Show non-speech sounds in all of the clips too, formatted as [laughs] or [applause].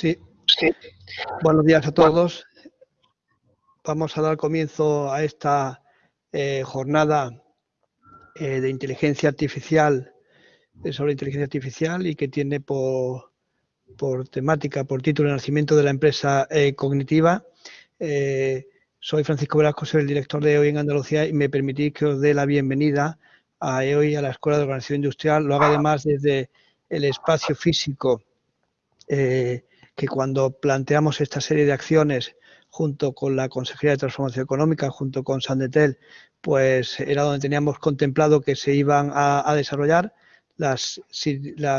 Sí. Buenos días a todos. Vamos a dar comienzo a esta eh, jornada eh, de inteligencia artificial, eh, sobre inteligencia artificial y que tiene por, por temática, por título, el nacimiento de la empresa cognitiva soy Francisco Velasco, soy el director de EOI en Andalucía y me permitís que os dé la bienvenida a EOI, a la Escuela de Organización Industrial. Lo haga además desde el espacio físico que cuando planteamos esta serie de acciones junto con la Consejería de Transformación Económica, junto con Sandetel, pues era donde teníamos contemplado que se iban a, desarrollar. La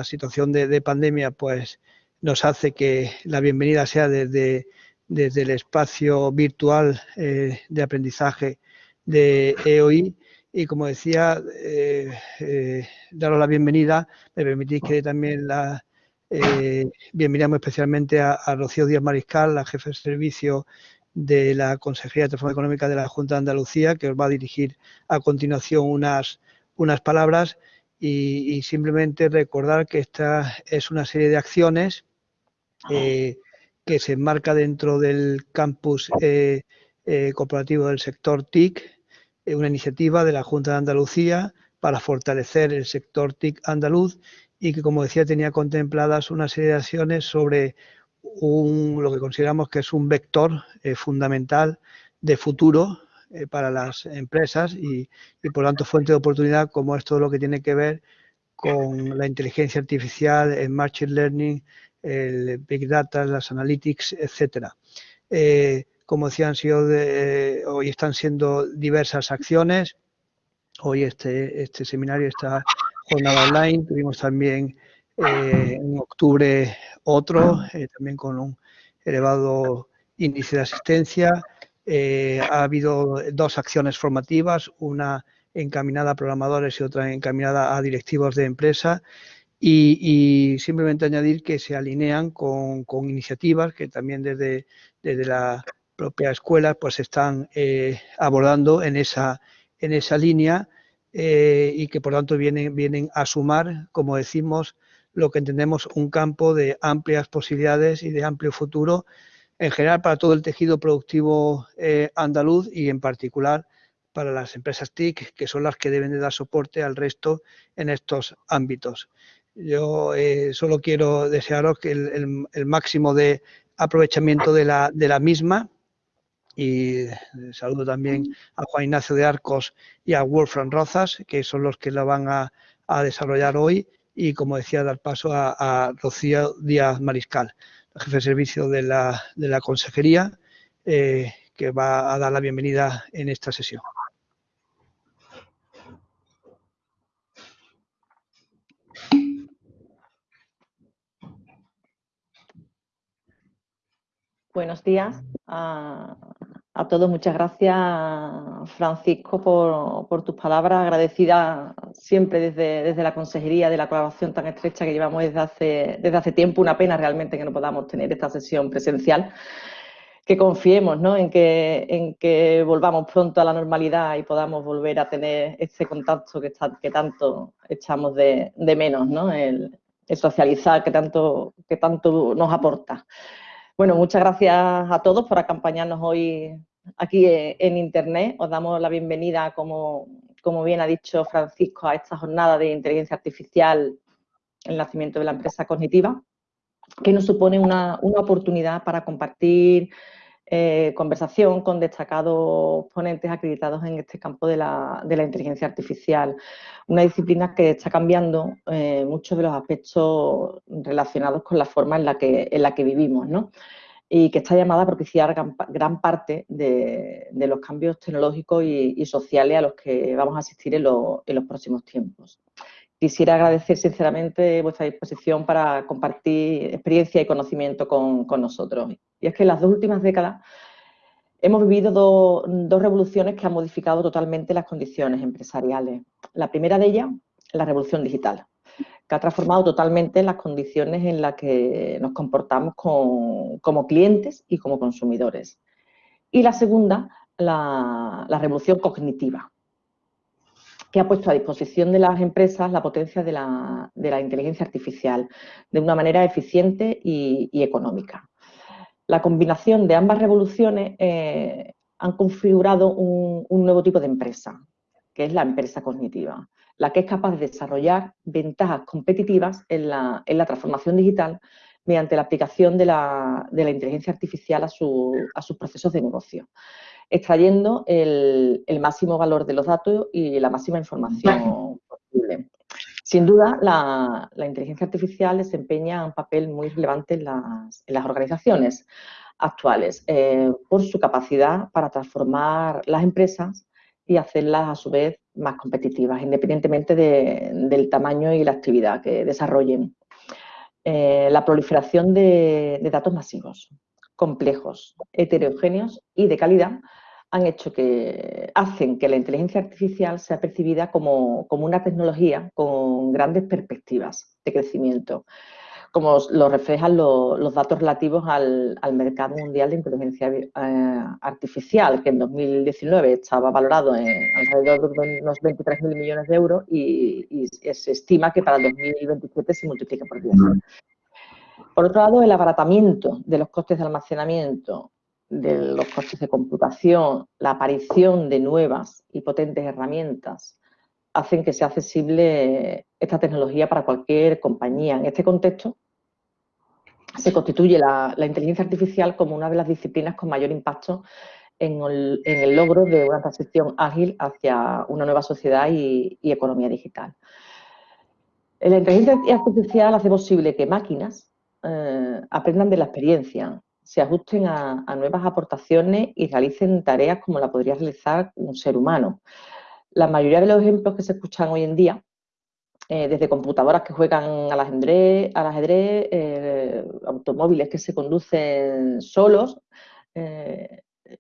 situación de, pandemia pues nos hace que la bienvenida sea desde, desde el espacio virtual eh, de aprendizaje de EOI y como decía, eh, eh, daros la bienvenida, me permitís que también la, bienvenidamos especialmente a, Rocío Díaz Mariscal, la jefe de servicio de la Consejería de Transformación Económica de la Junta de Andalucía, que os va a dirigir a continuación unas, unas palabras. Y, simplemente recordar que esta es una serie de acciones que se enmarca dentro del campus eh, corporativo del sector TIC, una iniciativa de la Junta de Andalucía para fortalecer el sector TIC andaluz y que, como decía, tenía contempladas una serie de acciones sobre un, lo que consideramos que es un vector eh, fundamental de futuro eh, para las empresas y, y, por tanto, fuente de oportunidad como es todo lo que tiene que ver con la inteligencia artificial, el machine learning, el big data, las analytics, etcétera. Eh, como decía, han sido hoy están siendo diversas acciones. Hoy este, este seminario está jornada online, tuvimos también eh, en octubre otro, eh, también con un elevado índice de asistencia. Ha habido dos acciones formativas, una encaminada a programadores y otra encaminada a directivos de empresa. Y, simplemente añadir que se alinean con, iniciativas que también desde, desde la propia escuela pues están abordando en esa, en esa línea eh, y que por tanto vienen, vienen a sumar, como decimos, lo que entendemos un campo de amplias posibilidades y de amplio futuro en general para todo el tejido productivo eh, andaluz y en particular para las empresas TIC, que son las que deben de dar soporte al resto en estos ámbitos. Yo eh, solo quiero desearos que el, el, máximo de aprovechamiento de la, de la misma, y eh, saludo también a Juan Ignacio de Arcos y a Wolfram Rozas, que son los que la van a, desarrollar hoy, y como decía, dar paso a, Rocío Díaz Mariscal, jefe de servicio de la, de la Consejería, eh, que va a dar la bienvenida en esta sesión. Buenos días a, todos. Muchas gracias, Francisco, por, tus palabras. Agradecida siempre desde, desde, la consejería de la colaboración tan estrecha que llevamos desde hace, desde hace tiempo. Una pena realmente que no podamos tener esta sesión presencial. Que confiemos en, que, en que volvamos pronto a la normalidad y podamos volver a tener este contacto que, que tanto echamos de, menos, ¿no? el, el socializar que tanto, que tanto nos aporta. Bueno, muchas gracias a todos por acompañarnos hoy aquí en Internet. Os damos la bienvenida, como, como bien ha dicho Francisco, a esta jornada de inteligencia artificial, el nacimiento de la empresa cognitiva, que nos supone una, una oportunidad para compartir eh, conversación con destacados ponentes acreditados en este campo de la, inteligencia artificial, una disciplina que está cambiando eh, muchos de los aspectos relacionados con la forma en la que, en la que vivimos, y que está llamada a propiciar gran, parte de, los cambios tecnológicos y, sociales a los que vamos a asistir en los próximos tiempos. Quisiera agradecer sinceramente vuestra disposición para compartir experiencia y conocimiento con, nosotros. Y es que en las dos últimas décadas hemos vivido dos revoluciones que han modificado totalmente las condiciones empresariales. La primera de ellas, la revolución digital, que ha transformado totalmente las condiciones en las que nos comportamos como clientes y como consumidores. Y la segunda, la revolución cognitiva, que ha puesto a disposición de las empresas la potencia de la, inteligencia artificial de una manera eficiente y, económica. La combinación de ambas revoluciones eh, han configurado un, nuevo tipo de empresa, que es la empresa cognitiva, la que es capaz de desarrollar ventajas competitivas en la, transformación digital mediante la aplicación de la, inteligencia artificial a, a sus procesos de negocio extrayendo el, máximo valor de los datos y la máxima información posible. Sin duda, la, inteligencia artificial desempeña un papel muy relevante en las, organizaciones actuales eh, por su capacidad para transformar las empresas y hacerlas a su vez más competitivas, independientemente del tamaño y la actividad que desarrollen. Eh, la proliferación de datos masivos, complejos, heterogéneos y de calidad han hecho que hacen que la inteligencia artificial sea percibida como, una tecnología con grandes perspectivas de crecimiento, como lo reflejan los datos relativos al, mercado mundial de inteligencia eh, artificial, que en 2019 estaba valorado en alrededor de unos 23.000 millones de euros y, se estima que para el 2027 se multiplica por 10. Por otro lado, el abaratamiento de los costes de almacenamiento de los costes de computación, la aparición de nuevas y potentes herramientas hacen que sea accesible esta tecnología para cualquier compañía. En este contexto, se constituye la, inteligencia artificial como una de las disciplinas con mayor impacto en el, logro de una transición ágil hacia una nueva sociedad y, economía digital. La inteligencia artificial hace posible que máquinas eh, aprendan de la experiencia, se ajusten a, nuevas aportaciones y realicen tareas como la podría realizar un ser humano. La mayoría de los ejemplos que se escuchan hoy en día, eh, desde computadoras que juegan al ajedrez, al ajedrez eh, automóviles que se conducen solos,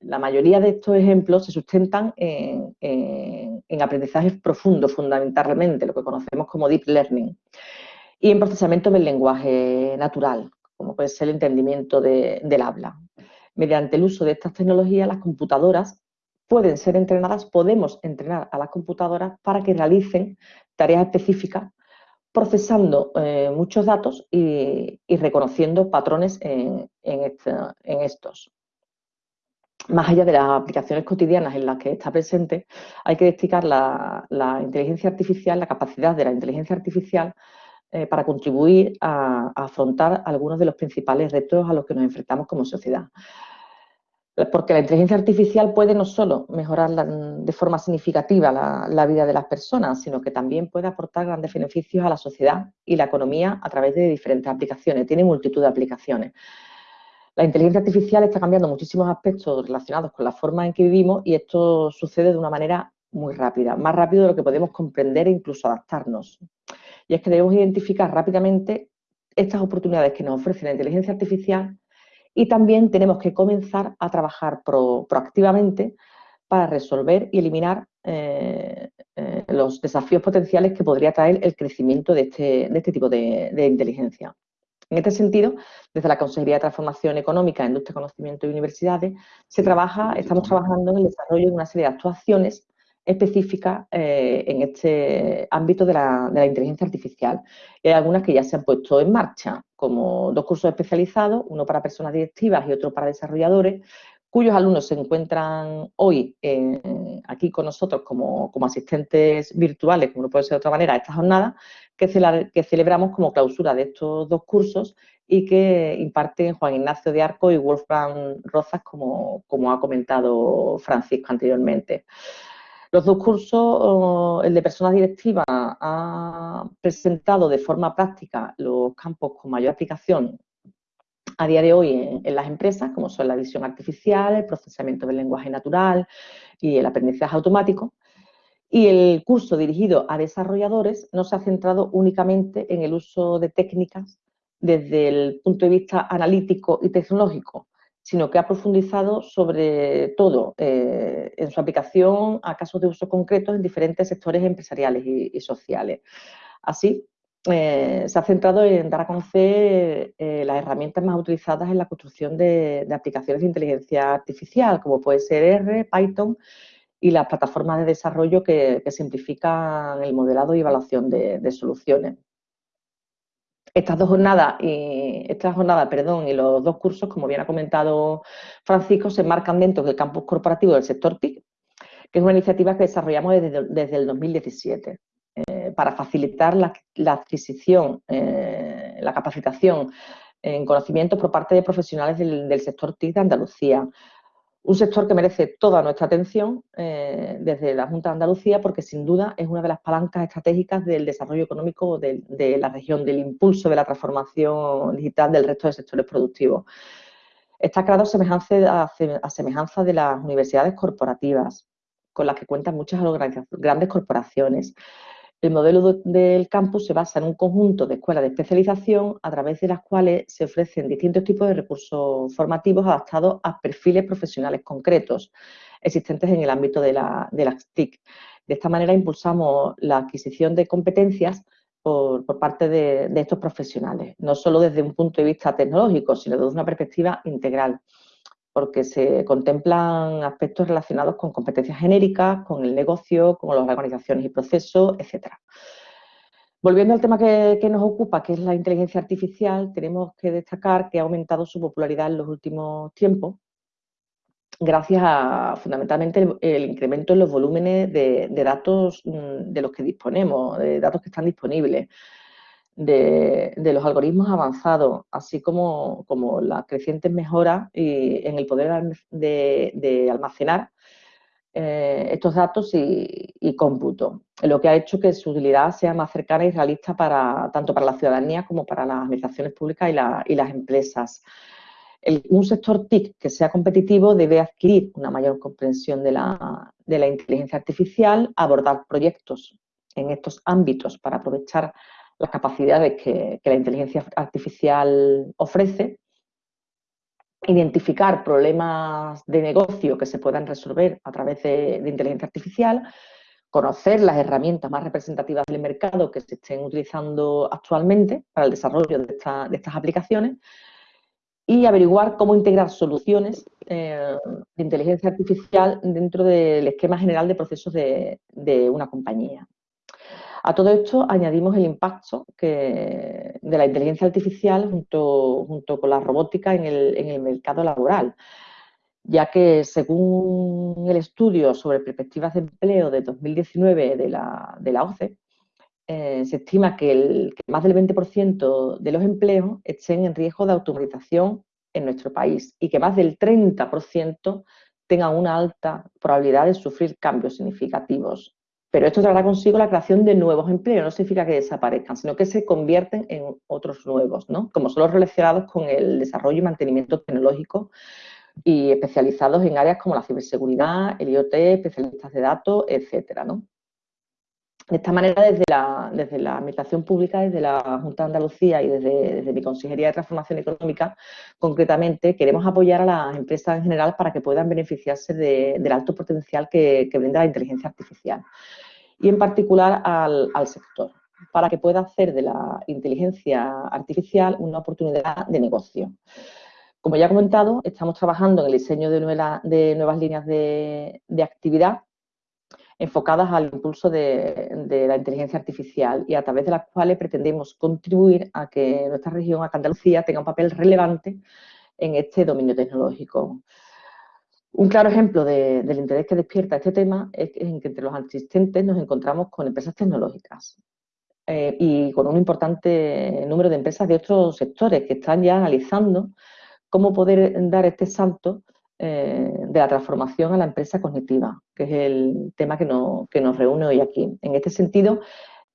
la mayoría de estos ejemplos se sustentan en, en, aprendizajes profundos, fundamentalmente, lo que conocemos como deep learning, y en procesamiento del lenguaje natural, como puede ser el entendimiento del habla. Mediante el uso de estas tecnologías, las computadoras pueden ser entrenadas, podemos entrenar a las computadoras para que realicen tareas específicas, procesando eh, muchos datos y, reconociendo patrones en, estos. Más allá de las aplicaciones cotidianas en las que está presente, hay que destacar la inteligencia artificial, la capacidad de la inteligencia artificial eh, para contribuir a, afrontar algunos de los principales retos a los que nos enfrentamos como sociedad. Porque la inteligencia artificial puede no solo mejorar de forma significativa la, vida de las personas, sino que también puede aportar grandes beneficios a la sociedad y la economía a través de diferentes aplicaciones. Tiene multitud de aplicaciones. La inteligencia artificial está cambiando muchísimos aspectos relacionados con la forma en que vivimos y esto sucede de una manera muy rápida, más rápido de lo que podemos comprender e incluso adaptarnos. Y es que debemos identificar rápidamente estas oportunidades que nos ofrece la inteligencia artificial y también tenemos que comenzar a trabajar proactivamente para resolver y eliminar eh, eh, los desafíos potenciales que podría traer el crecimiento de este, este tipo de, inteligencia. En este sentido, desde la Consejería de Transformación Económica, Industria, Conocimiento y Universidades, se trabaja, estamos trabajando en el desarrollo de una serie de actuaciones específica eh, en este ámbito de la, inteligencia artificial. hay algunas que ya se han puesto en marcha, como dos cursos especializados, uno para personas directivas y otro para desarrolladores, cuyos alumnos se encuentran hoy aquí con nosotros como, asistentes virtuales, como no puede ser de otra manera, a esta jornada, que, que celebramos como clausura de estos dos cursos y que imparten Juan Ignacio de Arco y Wolfgang Rozas, como, como ha comentado Francisco anteriormente. Los dos cursos, el de personas directivas ha presentado de forma práctica los campos con mayor aplicación a día de hoy en, las empresas, como son la visión artificial, el procesamiento del lenguaje natural y el aprendizaje automático. Y el curso dirigido a desarrolladores no se ha centrado únicamente en el uso de técnicas desde el punto de vista analítico y tecnológico, sino que ha profundizado sobre todo eh, en su aplicación a casos de uso concretos en diferentes sectores empresariales y, sociales. Así, eh, se ha centrado en dar a conocer eh, las herramientas más utilizadas en la construcción de, aplicaciones de inteligencia artificial, como puede ser R, Python y las plataformas de desarrollo que, simplifican el modelado y evaluación de, soluciones. Estas dos jornadas y esta jornada, perdón, y los dos cursos, como bien ha comentado Francisco, se enmarcan dentro del campus corporativo del sector TIC, que es una iniciativa que desarrollamos desde, el 2017 eh, para facilitar la, adquisición, eh, la capacitación en conocimientos por parte de profesionales del, sector TIC de Andalucía. Un sector que merece toda nuestra atención eh, desde la Junta de Andalucía porque sin duda es una de las palancas estratégicas del desarrollo económico de, la región, del impulso de la transformación digital del resto de sectores productivos. Está creado a semejanza de las universidades corporativas, con las que cuentan muchas grandes corporaciones. El modelo del campus se basa en un conjunto de escuelas de especialización a través de las cuales se ofrecen distintos tipos de recursos formativos adaptados a perfiles profesionales concretos existentes en el ámbito de, la, las TIC. De esta manera impulsamos la adquisición de competencias por, parte de, de, estos profesionales, no solo desde un punto de vista tecnológico, sino desde una perspectiva integral porque se contemplan aspectos relacionados con competencias genéricas, con el negocio, con las organizaciones y procesos, etc. Volviendo al tema que, nos ocupa, que es la inteligencia artificial, tenemos que destacar que ha aumentado su popularidad en los últimos tiempos, gracias a fundamentalmente el, incremento en los volúmenes de, datos mm, de los que disponemos, de datos que están disponibles de, los algoritmos avanzados, así como, como las crecientes mejoras en el poder de, almacenar eh, estos datos y, cómputo, lo que ha hecho que su utilidad sea más cercana y realista para, tanto para la ciudadanía como para las administraciones públicas y, las empresas. un sector TIC que sea competitivo debe adquirir una mayor comprensión de la, de la inteligencia artificial, abordar proyectos en estos ámbitos para aprovechar las capacidades que, la inteligencia artificial ofrece, identificar problemas de negocio que se puedan resolver a través de, inteligencia artificial, conocer las herramientas más representativas del mercado que se estén utilizando actualmente para el desarrollo de, estas aplicaciones y averiguar cómo integrar soluciones eh, de inteligencia artificial dentro del esquema general de procesos de una compañía. A todo esto añadimos el impacto de la inteligencia artificial junto, junto con la robótica en el, mercado laboral, ya que según el estudio sobre perspectivas de empleo de 2019 de la, de la OCE, eh, se estima que, el, que más del 20% de los empleos estén en riesgo de automatización en nuestro país y que más del 30% tengan una alta probabilidad de sufrir cambios significativos pero esto traerá consigo la creación de nuevos empleos, no significa que desaparezcan, sino que se convierten en otros nuevos, ¿no? como son los relacionados con el desarrollo y mantenimiento tecnológico y especializados en áreas como la ciberseguridad, el IoT, especialistas de datos, etcétera, ¿no? De esta manera, desde la, desde la Administración Pública, desde la Junta de Andalucía y desde, mi Consejería de Transformación Económica, concretamente, queremos apoyar a las empresas en general para que puedan beneficiarse del alto potencial que, brinda la inteligencia artificial y, en particular, al, sector, para que pueda hacer de la inteligencia artificial una oportunidad de negocio. Como ya he comentado, estamos trabajando en el diseño de, de nuevas líneas de, de actividad enfocadas al impulso de, la inteligencia artificial y a través de las cuales pretendemos contribuir a que nuestra región, a Andalucía, tenga un papel relevante en este dominio tecnológico. Un claro ejemplo del interés que despierta este tema es en que entre los asistentes nos encontramos con empresas tecnológicas eh, y con un importante número de empresas de otros sectores que están ya analizando cómo poder dar este salto eh, de la transformación a la empresa cognitiva, que es el tema que, nos reúne hoy aquí. En este sentido,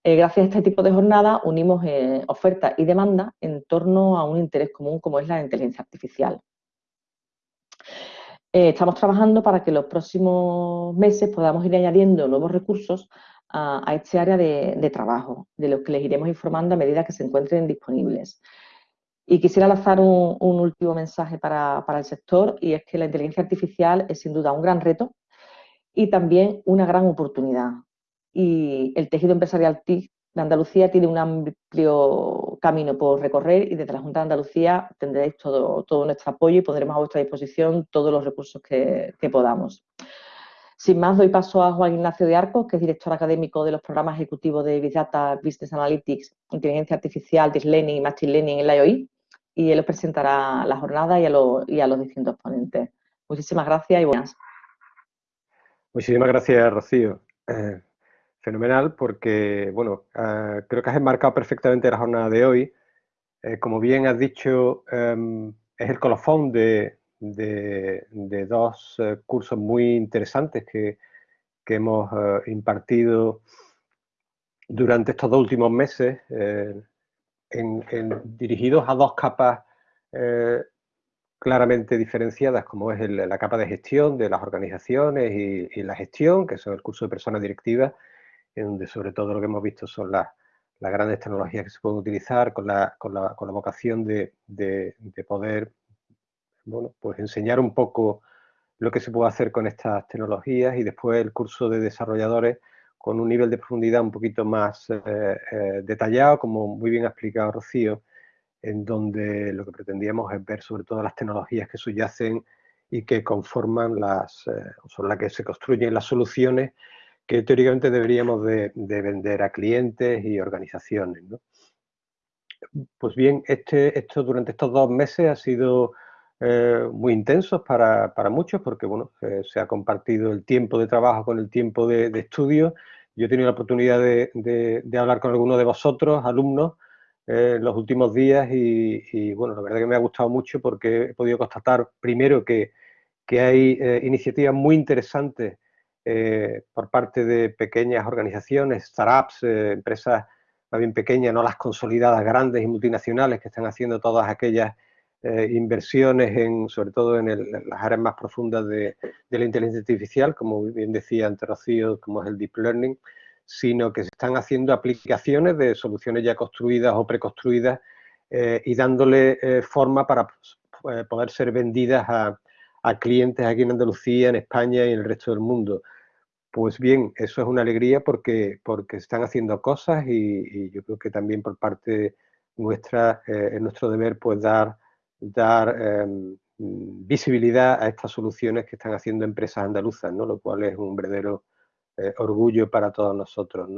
eh, gracias a este tipo de jornada unimos eh, oferta y demanda en torno a un interés común como es la inteligencia artificial. estamos trabajando para que los próximos meses podamos ir añadiendo nuevos recursos a, este área de, trabajo, de los que les iremos informando a medida que se encuentren disponibles. Y quisiera lanzar un, último mensaje para, el sector y es que la inteligencia artificial es sin duda un gran reto y también una gran oportunidad. Y el tejido empresarial TIC de Andalucía tiene un amplio camino por recorrer y desde la Junta de Andalucía tendréis todo, todo nuestro apoyo y pondremos a vuestra disposición todos los recursos que, podamos. Sin más, doy paso a Juan Ignacio de Arcos, que es director académico de los programas ejecutivos de Big Data, Business Analytics, Inteligencia Artificial, Deep Learning y Machine Learning en la IOI, y él presentará la jornada y a, los distintos ponentes. Muchísimas gracias y buenas. Muchísimas gracias, Rocío. Eh, fenomenal porque, bueno, eh, creo que has enmarcado perfectamente la jornada de hoy. Eh, como bien has dicho, em, es el colofón de, dos eh, cursos muy interesantes que, hemos impartido durante estos dos últimos meses, dirigidos a dos capas claramente diferenciadas, como es la capa de gestión de las organizaciones y, la gestión, que son el curso de personas directivas, en donde sobre todo lo que hemos visto son las, grandes tecnologías que se pueden utilizar con la, con la, vocación de, de, poder bueno, pues enseñar un poco lo que se puede hacer con estas tecnologías y después el curso de desarrolladores con un nivel de profundidad un poquito más eh, eh, detallado, como muy bien ha explicado Rocío, en donde lo que pretendíamos es ver sobre todo las tecnologías que subyacen y que conforman las, eh, las que se construyen las soluciones que teóricamente deberíamos de, vender a clientes y organizaciones. Pues bien, este, esto durante estos dos meses ha sido eh, muy intensos para, muchos porque bueno, se ha compartido el tiempo de trabajo con el tiempo de, estudio. Yo he tenido la oportunidad de, hablar con algunos de vosotros, alumnos, eh, en los últimos días y, bueno, la verdad que me ha gustado mucho porque he podido constatar primero que, hay iniciativas muy interesantes por parte de pequeñas organizaciones, startups, empresas más bien pequeñas, no las consolidadas grandes y multinacionales que están haciendo todas aquellas eh, inversiones, en, sobre todo en, las áreas más profundas de, la inteligencia artificial, como bien decía ante Rocío, como es el Deep Learning, sino que se están haciendo aplicaciones de soluciones ya construidas o preconstruidas eh, y dándole eh, forma para poder ser vendidas a, clientes aquí en Andalucía, en España y en el resto del mundo. Pues bien, eso es una alegría porque, porque están haciendo cosas y, yo creo que también por parte nuestra es nuestro deber pues dar dar em, visibilidad a estas soluciones que están haciendo empresas andaluzas, ¿no? lo cual es un verdadero eh, orgullo para todos nosotros.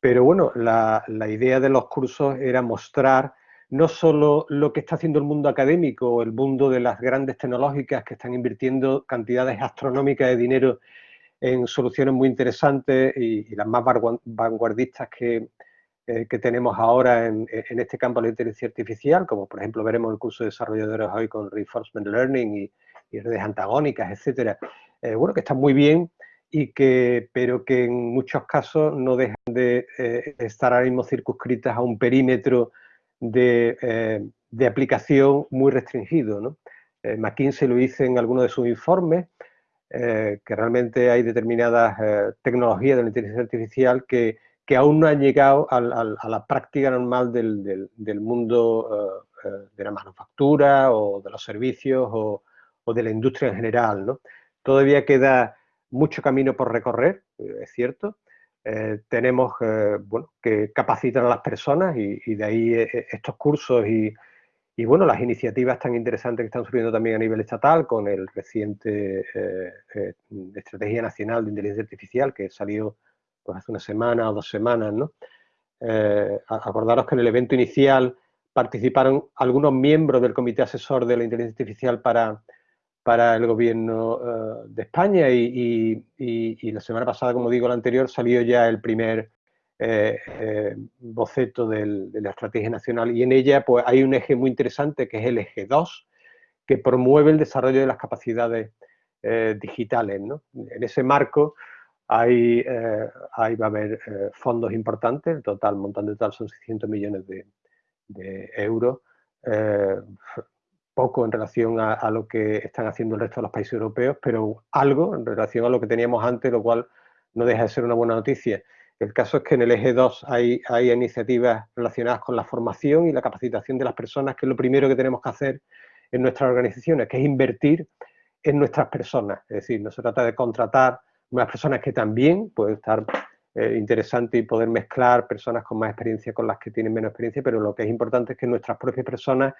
Pero bueno, la, idea de los cursos era mostrar no solo lo que está haciendo el mundo académico el mundo de las grandes tecnológicas que están invirtiendo cantidades astronómicas de dinero en soluciones muy interesantes y las más vanguardistas que, eh, que tenemos ahora en, este campo de la inteligencia artificial, como por ejemplo veremos el curso de desarrolladores hoy con Reinforcement Learning y, redes antagónicas, etcétera, eh, bueno, que están muy bien, y que, pero que en muchos casos no dejan de eh, estar ahora mismo circunscritas a un perímetro de, de aplicación muy restringido. ¿no? McKinsey lo dice en algunos de sus informes, que realmente hay determinadas tecnologías de la inteligencia artificial que que aún no han llegado a la práctica normal del, mundo eh, eh, de la manufactura o de los servicios o, de la industria en general. ¿no? Todavía queda mucho camino por recorrer, eh, es cierto. tenemos bueno, que capacitar a las personas y, de ahí estos cursos y, bueno, las iniciativas tan interesantes que están surgiendo también a nivel estatal con el reciente Estrategia Nacional de Inteligencia Artificial que salió pues hace una semana o dos semanas, ¿no? Eh, acordaros que en el evento inicial participaron algunos miembros del Comité Asesor de la Inteligencia Artificial para, para el Gobierno eh, de España y, la semana pasada, como digo, la anterior, salió ya el primer eh, boceto de la Estrategia Nacional y en ella pues, hay un eje muy interesante que es el eje 2, que promueve el desarrollo de las capacidades digitales. ¿no? En ese marco, Eh, ahí va a haber eh, fondos importantes, el total, montante total son 600 millones de, euros, eh, poco en relación a, lo que están haciendo el resto de los países europeos, pero algo en relación a lo que teníamos antes, lo cual no deja de ser una buena noticia. El caso es que en el eje 2 hay, hay iniciativas relacionadas con la formación y la capacitación de las personas, que es lo primero que tenemos que hacer en nuestras organizaciones, que es invertir en nuestras personas. Es decir, no se trata de contratar unas personas que también puede estar eh, interesante y poder mezclar personas con más experiencia con las que tienen menos experiencia, pero lo que es importante es que nuestras propias personas,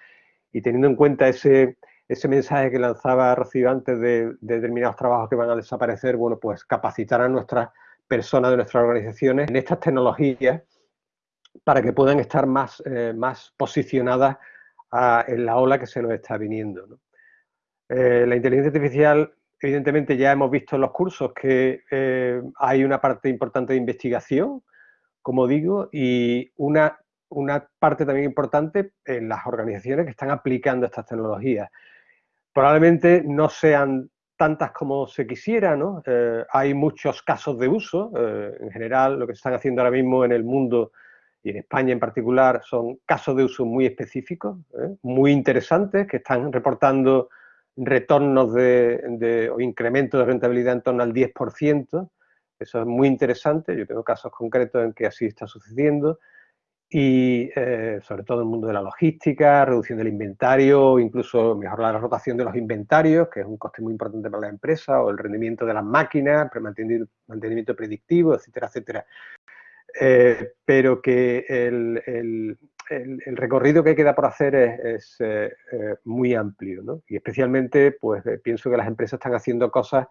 y teniendo en cuenta ese, ese mensaje que lanzaba Rocío antes de, determinados trabajos que van a desaparecer, bueno, pues capacitar a nuestras personas de nuestras organizaciones en estas tecnologías para que puedan estar más, eh, más posicionadas en la ola que se nos está viniendo. Eh, la inteligencia artificial, evidentemente ya hemos visto en los cursos que eh, hay una parte importante de investigación, como digo, y una, una parte también importante en las organizaciones que están aplicando estas tecnologías. Probablemente no sean tantas como se quisiera, ¿no? Eh, hay muchos casos de uso, eh, en general lo que se están haciendo ahora mismo en el mundo y en España en particular son casos de uso muy específicos, muy interesantes, que están reportando retornos de, o incrementos de rentabilidad en torno al 10%, eso es muy interesante, yo tengo casos concretos en que así está sucediendo, y eh, sobre todo en el mundo de la logística, reducción del inventario, incluso mejorar la rotación de los inventarios, que es un coste muy importante para la empresa, o el rendimiento de las máquinas, mantenimiento predictivo, etcétera, etcétera. Eh, pero que el, recorrido que queda por hacer es, eh, muy amplio, ¿no? Y especialmente, pues pienso que las empresas están haciendo cosas,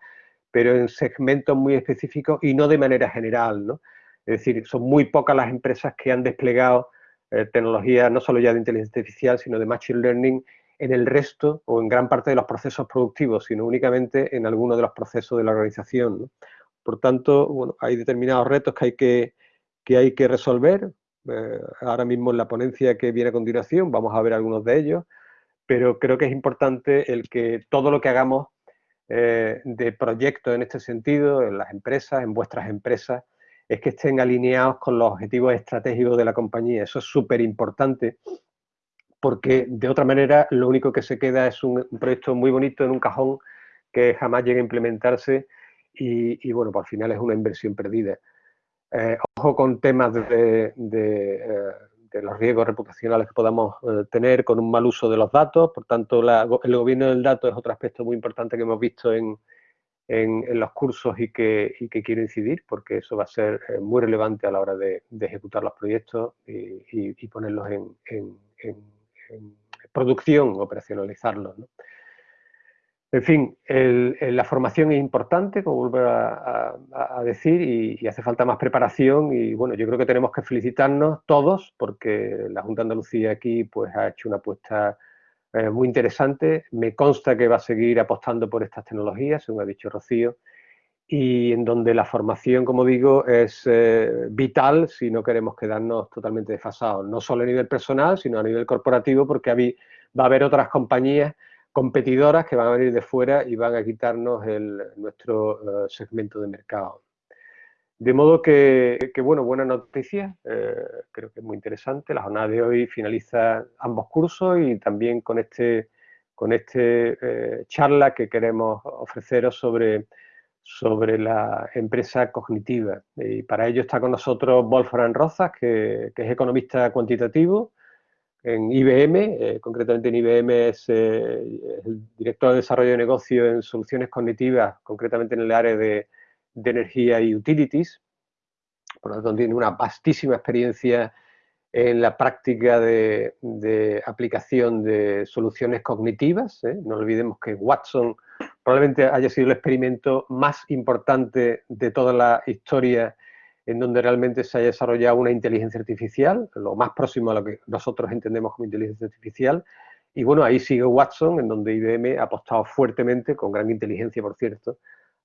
pero en segmentos muy específicos y no de manera general, ¿no? Es decir, son muy pocas las empresas que han desplegado eh, tecnologías no solo ya de inteligencia artificial, sino de machine learning en el resto o en gran parte de los procesos productivos, sino únicamente en algunos de los procesos de la organización. Por tanto, bueno, hay determinados retos que hay que, que, hay que resolver. Eh, ahora mismo en la ponencia que viene a continuación vamos a ver algunos de ellos, pero creo que es importante el que todo lo que hagamos eh, de proyectos en este sentido, en las empresas, en vuestras empresas, es que estén alineados con los objetivos estratégicos de la compañía. Eso es súper importante porque de otra manera lo único que se queda es un, proyecto muy bonito en un cajón que jamás llega a implementarse y, bueno, por final es una inversión perdida. Eh, ojo con temas de, eh, los riesgos reputacionales que podamos eh, tener con un mal uso de los datos, por tanto el gobierno del dato es otro aspecto muy importante que hemos visto en, en, los cursos y que, y que, quiero incidir, porque eso va a ser muy relevante a la hora de, ejecutar los proyectos y, ponerlos en, producción, operacionalizarlos. En fin, la formación es importante, como vuelvo a, decir, y, hace falta más preparación y bueno, yo creo que tenemos que felicitarnos todos porque la Junta de Andalucía aquí pues ha hecho una apuesta eh, muy interesante. Me consta que va a seguir apostando por estas tecnologías, según ha dicho Rocío, y en donde la formación, como digo, es eh, vital si no queremos quedarnos totalmente desfasados, no solo a nivel personal, sino a nivel corporativo, porque va a haber otras compañías competidoras que van a venir de fuera y van a quitarnos nuestro eh, segmento de mercado. De modo que, bueno, buena noticia, eh, creo que es muy interesante. La jornada de hoy finaliza ambos cursos y también con este, con este eh, charla que queremos ofreceros sobre, sobre la empresa cognitiva. Y para ello está con nosotros Wolfram Rozas, que, es economista cuantitativo en IBM, eh, concretamente en IBM es, el director de desarrollo de negocio en soluciones cognitivas, concretamente en el área de de energía y utilities, por lo tanto tiene una vastísima experiencia en la práctica de, aplicación de soluciones cognitivas. ¿eh? No olvidemos que Watson probablemente haya sido el experimento más importante de toda la historia en donde realmente se haya desarrollado una inteligencia artificial, lo más próximo a lo que nosotros entendemos como inteligencia artificial. Y bueno, ahí sigue Watson, en donde IBM ha apostado fuertemente, con gran inteligencia por cierto,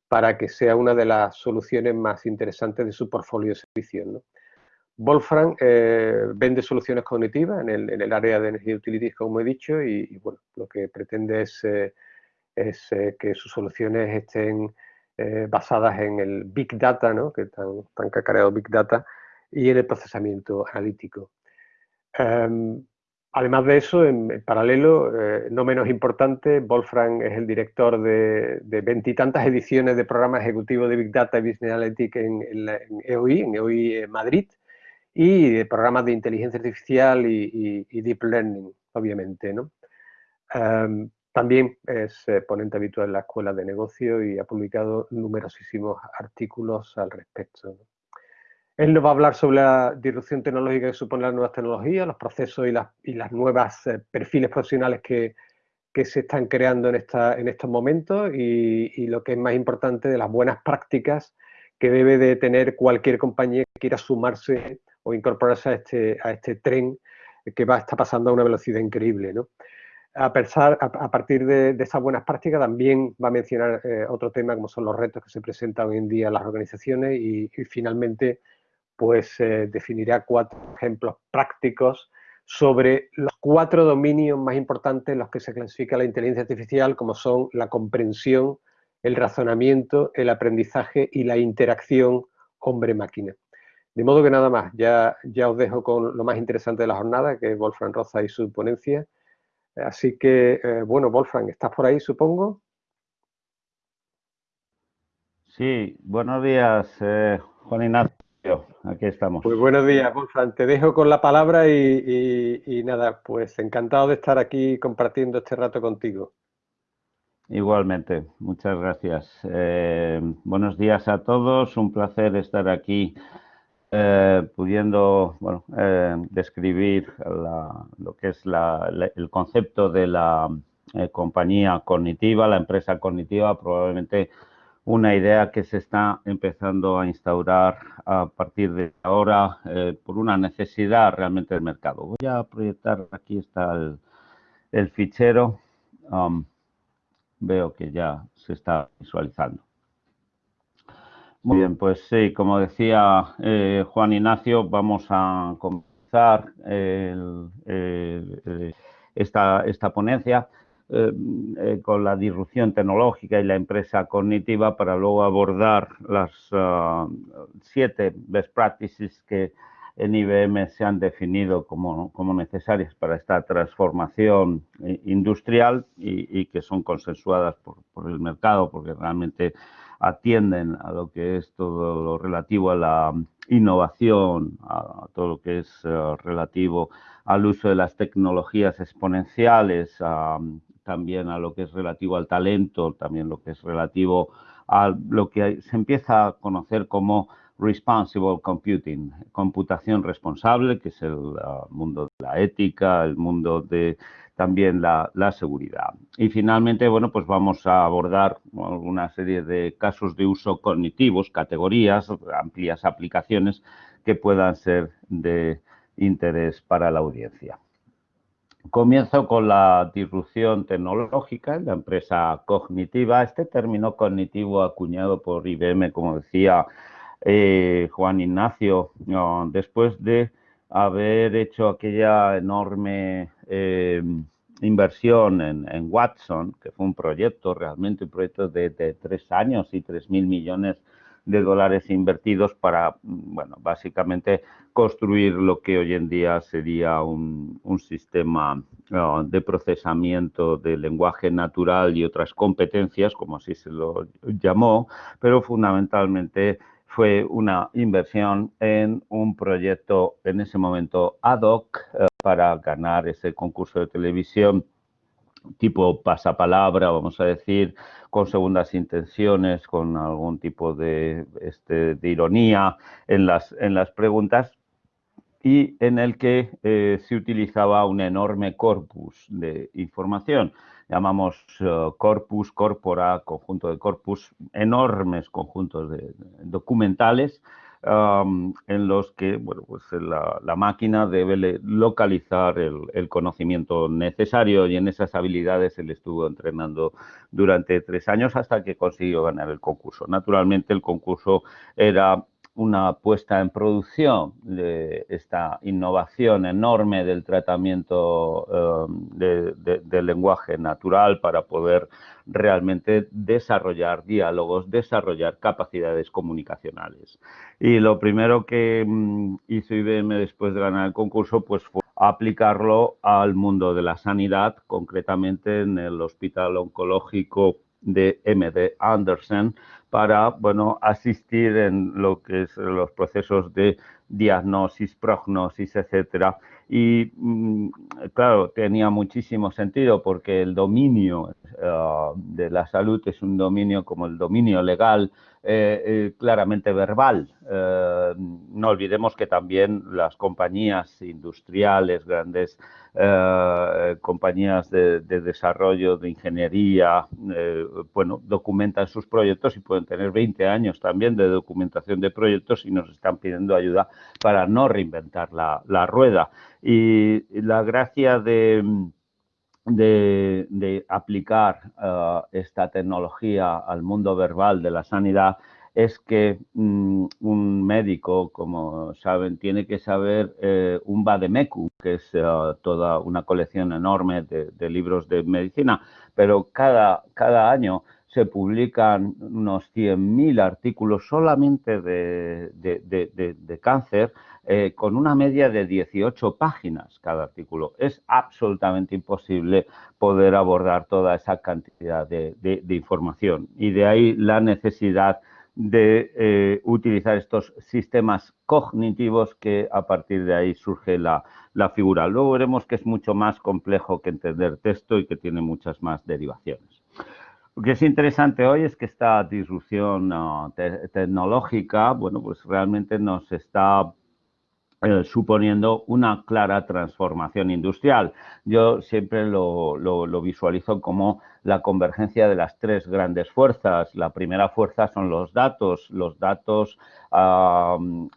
para que sea una de las soluciones más interesantes de su portfolio de servicios. ¿no? Wolfram eh, vende soluciones cognitivas en el, área de energía utilities, como he dicho, y, bueno, lo que pretende es, eh, es eh, que sus soluciones estén basadas en el Big Data, ¿no? que tan, tan cacareado Big Data, y en el procesamiento analítico. Em, Además de eso, en, paralelo, eh, no menos importante, Wolfram es el director de veintitantas ediciones de programa ejecutivo de Big Data y Business Analytics en, EOI, en EOI e Madrid, y de programas de inteligencia artificial y, Deep Learning, obviamente. Em, también es eh, ponente habitual en la Escuela de Negocio y ha publicado numerosísimos artículos al respecto. Él nos va a hablar sobre la disrupción tecnológica que supone las nuevas tecnologías, los procesos y las, nuevas eh, perfiles profesionales que, se están creando en, estos momentos y, lo que es más importante de las buenas prácticas que debe de tener cualquier compañía que quiera sumarse o incorporarse a este, este tren que va, está pasando a una velocidad increíble. ¿no? A, pesar, a, partir de, esas buenas prácticas también va a mencionar eh, otro tema como son los retos que se presentan hoy en día en las organizaciones y, finalmente pues eh, definirá cuatro ejemplos prácticos sobre los cuatro dominios más importantes en los que se clasifica la inteligencia artificial como son la comprensión, el razonamiento, el aprendizaje y la interacción hombre-máquina. De modo que nada más, ya, ya os dejo con lo más interesante de la jornada, que es Wolfram Roza y su ponencia. Así que, eh, bueno, Wolfram, ¿estás por ahí, supongo? Sí, buenos días, eh, Juan Ignacio. Aquí estamos. Pues buenos días, Wolfram. Te dejo con la palabra y, nada, pues encantado de estar aquí compartiendo este rato contigo. Igualmente, muchas gracias. Eh, buenos días a todos, un placer estar aquí eh, pudiendo bueno, eh, describir lo que es el concepto de la eh, compañía cognitiva, la empresa cognitiva, probablemente una idea que se está empezando a instaurar a partir de ahora por una necesidad realmente del mercado. Voy a proyectar, aquí está el, fichero, um, veo que ya se está visualizando. Muy bien, pues sí, como decía eh, Juan Ignacio, vamos a comenzar esta, esta, ponencia eh, eh, con la disrupción tecnológica y la empresa cognitiva para luego abordar las ah, siete best practices que en IBM se han definido como, como necesarias para esta transformación industrial y, que son consensuadas por, por el mercado, porque realmente atienden a lo que es todo lo relativo a la innovación, a todo lo que es eh, relativo al uso de las tecnologías exponenciales, también a lo que es relativo al talento, también lo que es relativo a lo que se empieza a conocer como responsible computing, computación responsable, que es el uh, mundo de la ética, el mundo de también la, seguridad. Y finalmente, bueno, pues vamos a abordar una serie de casos de uso cognitivos, categorías, amplias aplicaciones que puedan ser de interés para la audiencia. Comienzo con la disrupción tecnológica en la empresa cognitiva. Este término cognitivo acuñado por IBM, como decía eh, Juan Ignacio, después de haber hecho aquella enorme eh, inversión en, Watson, que fue un proyecto, realmente un proyecto de, tres años y tres mil millones de dólares invertidos para, bueno, básicamente construir lo que hoy en día sería un, sistema de procesamiento de lenguaje natural y otras competencias, como así se lo llamó, pero fundamentalmente fue una inversión en un proyecto en ese momento ad hoc eh, para ganar ese concurso de televisión tipo pasapalabra, vamos a decir, con segundas intenciones, con algún tipo de, este, de ironía en las, en las preguntas y en el que eh, se utilizaba un enorme corpus de información llamamos eh, corpus, corpora, conjunto de corpus, enormes conjuntos de, documentales en los que bueno, pues la, máquina debe localizar el, conocimiento necesario y en esas habilidades él estuvo entrenando durante tres años hasta que consiguió ganar el concurso. Naturalmente el concurso era una puesta en producción de esta innovación enorme del tratamiento eh, del lenguaje natural para poder realmente desarrollar diálogos, desarrollar capacidades comunicacionales. Y lo primero que mm, hizo IBM después de ganar el concurso pues fue aplicarlo al mundo de la sanidad, concretamente en el Hospital Oncológico de MD Anderson, para bueno, asistir en lo que es los procesos de diagnosis, prognosis, etcétera. Y mm, claro, tenía muchísimo sentido porque el dominio de la salud es un dominio como el dominio legal, claramente verbal. no olvidemos que también las compañías industriales, grandes compañías de, de, desarrollo, de ingeniería, bueno, documentan sus proyectos y pueden tener 20 años también de documentación de proyectos y nos están pidiendo ayuda para no reinventar la, rueda. Y la gracia de, aplicar uh, esta tecnología al mundo verbal de la sanidad es que mm, un médico, como saben, tiene que saber eh, un Bademeku, que es uh, toda una colección enorme de, de, libros de medicina, pero cada, cada año se publican unos 100.000 artículos solamente de, cáncer, eh, con una media de 18 páginas cada artículo. Es absolutamente imposible poder abordar toda esa cantidad de, información y de ahí la necesidad de eh, utilizar estos sistemas cognitivos que a partir de ahí surge la, figura. Luego veremos que es mucho más complejo que entender texto y que tiene muchas más derivaciones. Lo que es interesante hoy es que esta disrupción tecnológica, bueno, pues realmente nos está eh, suponiendo una clara transformación industrial. Yo siempre lo, lo, visualizo como la convergencia de las tres grandes fuerzas. La primera fuerza son los datos, los datos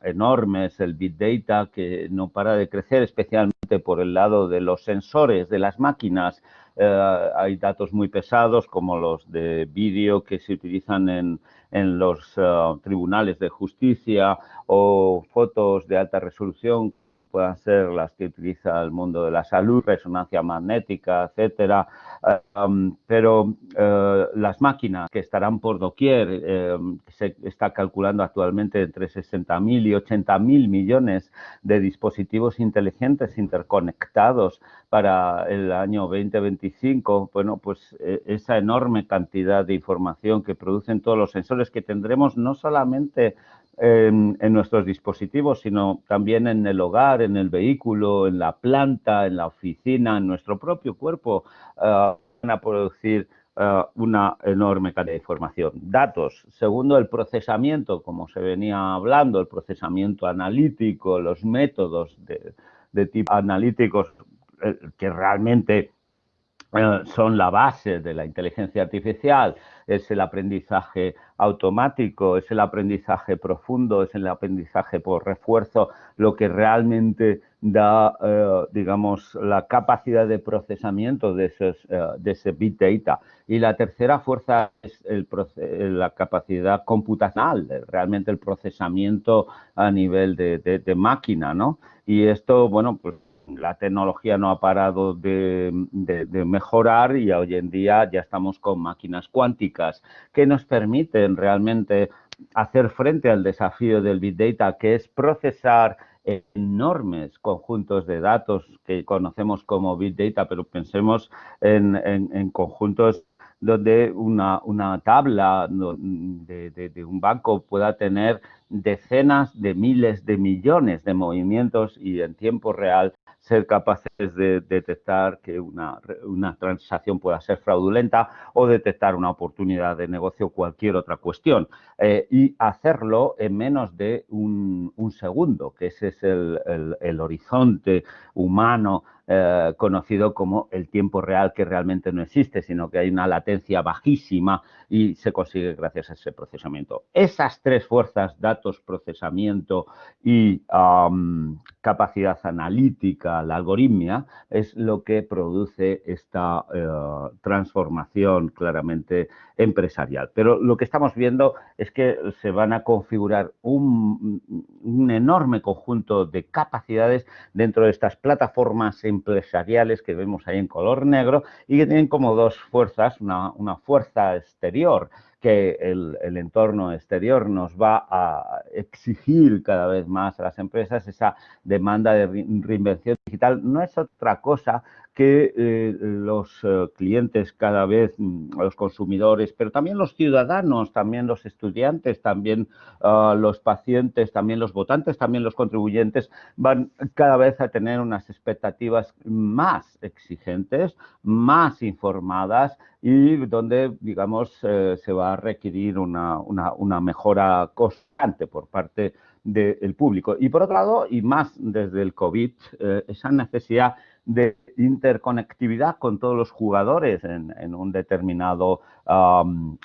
enormes, el big data que no para de crecer, especialmente por el lado de los sensores, de las máquinas, eh, hay datos muy pesados como los de vídeo que se utilizan en, en los eh, tribunales de justicia o fotos de alta resolución puedan ser las que utiliza el mundo de la salud, resonancia magnética, etcétera, eh, um, pero eh, las máquinas que estarán por doquier, eh, se está calculando actualmente entre 60.000 y 80.000 millones de dispositivos inteligentes interconectados para el año 2025, bueno, pues esa enorme cantidad de información que producen todos los sensores que tendremos no solamente en, nuestros dispositivos, sino también en el hogar, en el vehículo, en la planta, en la oficina, en nuestro propio cuerpo, uh, van a producir uh, una enorme cantidad de información. Datos. Segundo, el procesamiento, como se venía hablando, el procesamiento analítico, los métodos de, tipo analíticos eh, que realmente son la base de la inteligencia artificial, es el aprendizaje automático, es el aprendizaje profundo, es el aprendizaje por refuerzo, lo que realmente da, eh, digamos, la capacidad de procesamiento de, esos, eh, de ese big data. Y la tercera fuerza es el, la capacidad computacional, realmente el procesamiento a nivel de, de, de máquina, ¿no? Y esto, bueno, pues la tecnología no ha parado de, mejorar y hoy en día ya estamos con máquinas cuánticas que nos permiten realmente hacer frente al desafío del Big Data, que es procesar enormes conjuntos de datos que conocemos como Big Data, pero pensemos en, conjuntos donde una, tabla de, un banco pueda tener decenas de miles de millones de movimientos y en tiempo real ser capaces de detectar que una, una, transacción pueda ser fraudulenta o detectar una oportunidad de negocio o cualquier otra cuestión. Eh, y hacerlo en menos de un, un segundo, que ese es el, el, el horizonte humano eh, conocido como el tiempo real que realmente no existe, sino que hay una latencia bajísima y se consigue gracias a ese procesamiento. Esas tres fuerzas, datos, procesamiento y capacidad analítica, la algoritmia, es lo que produce esta eh, transformación claramente empresarial. Pero lo que estamos viendo es que se van a configurar un, un enorme conjunto de capacidades dentro de estas plataformas empresariales que vemos ahí en color negro y que tienen como dos fuerzas, una, una fuerza exterior que el, el, entorno exterior nos va a exigir cada vez más a las empresas, esa demanda de reinvención digital. No es otra cosa que eh, los eh, clientes cada vez, mm, los consumidores, pero también los ciudadanos, también los estudiantes, también uh, los pacientes, también los votantes, también los contribuyentes, van cada vez a tener unas expectativas más exigentes, más informadas y donde, digamos, eh, se va a requerir una, una, mejora constante por parte del público. Y por otro lado, y más desde el COVID, eh, esa necesidad de interconectividad con todos los jugadores en, un determinado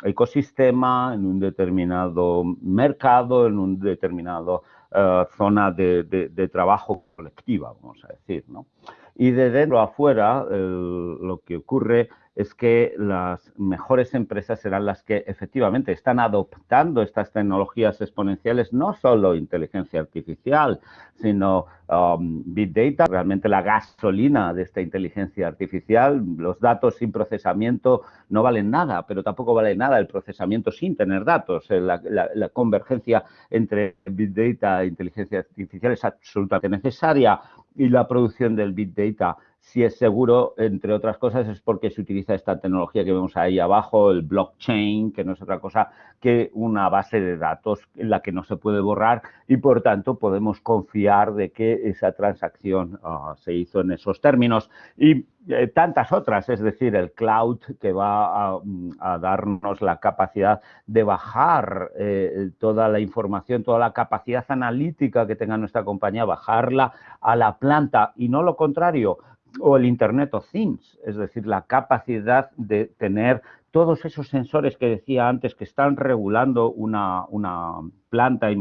ecosistema, en un determinado mercado, en un determinado uh, zona de, de, trabajo colectiva, vamos a decir. ¿no? Y de dentro afuera, lo que ocurre es que las mejores empresas serán las que efectivamente están adoptando estas tecnologías exponenciales, no solo inteligencia artificial, sino um, Big Data, realmente la gasolina de esta inteligencia artificial. Los datos sin procesamiento no valen nada, pero tampoco vale nada el procesamiento sin tener datos. Eh, la, la convergencia entre Big Data e inteligencia artificial es absolutamente necesaria y la producción del Big Data si es seguro, entre otras cosas, es porque se utiliza esta tecnología que vemos ahí abajo, el blockchain, que no es otra cosa que una base de datos en la que no se puede borrar y, por tanto, podemos confiar de que esa transacción uh, se hizo en esos términos. Y eh, tantas otras, es decir, el cloud que va a, a darnos la capacidad de bajar eh, toda la información, toda la capacidad analítica que tenga nuestra compañía, bajarla a la planta y no lo contrario, o el Internet of Things, es decir, la capacidad de tener todos esos sensores que decía antes que están regulando una, una planta,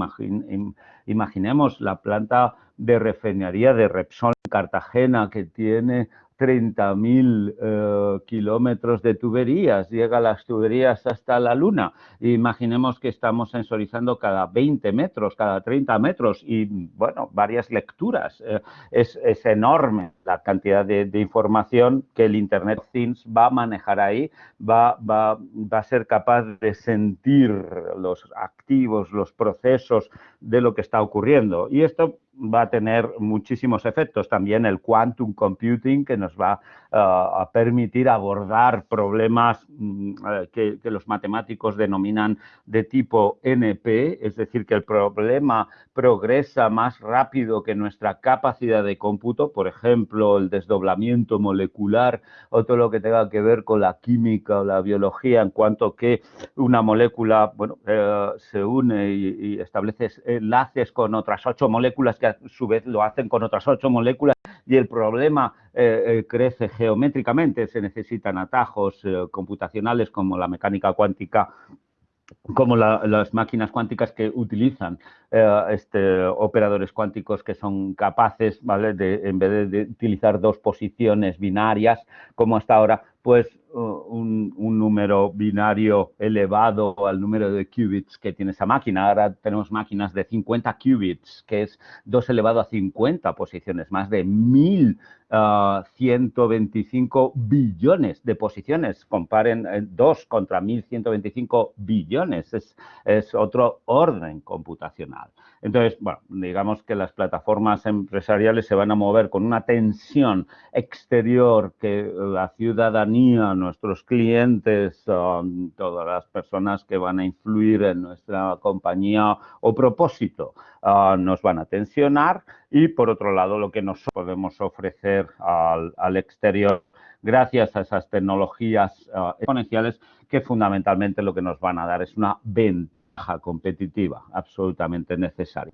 imaginemos la planta de refinería de Repsol en Cartagena que tiene 30.000 eh, kilómetros de tuberías, llega las tuberías hasta la Luna. Imaginemos que estamos sensorizando cada 20 metros, cada 30 metros y, bueno, varias lecturas. Eh, es, es, enorme la cantidad de, de, información que el Internet of Things va a manejar ahí, va, va, va a ser capaz de sentir los activos, los procesos de lo que está ocurriendo. Y esto va a tener muchísimos efectos. También el quantum computing que nos va uh, a permitir abordar problemas um, que, que, los matemáticos denominan de tipo NP, es decir, que el problema progresa más rápido que nuestra capacidad de cómputo, por ejemplo, el desdoblamiento molecular o todo lo que tenga que ver con la química o la biología, en cuanto que una molécula bueno, eh, se une y establece enlaces con otras ocho moléculas que a su vez lo hacen con otras ocho moléculas y el problema eh, eh, crece geométricamente, se necesitan atajos eh, computacionales como la mecánica cuántica como la, las máquinas cuánticas que utilizan este, operadores cuánticos que son capaces, ¿vale? De, en vez de, utilizar dos posiciones binarias, como hasta ahora, pues un, número binario elevado al número de qubits que tiene esa máquina. Ahora tenemos máquinas de 50 qubits, que es 2 elevado a 50 posiciones, más de 1000 uh, 125 billones de posiciones. Comparen eh, 2 contra 1125 billones. Es, es otro orden computacional. Entonces, bueno, digamos que las plataformas empresariales se van a mover con una tensión exterior que la ciudadanía, nuestros clientes, um, todas las personas que van a influir en nuestra compañía o propósito uh, nos van a tensionar. Y por otro lado lo que nos podemos ofrecer al, al exterior gracias a esas tecnologías uh, exponenciales que fundamentalmente lo que nos van a dar es una venta competitiva, absolutamente necesaria.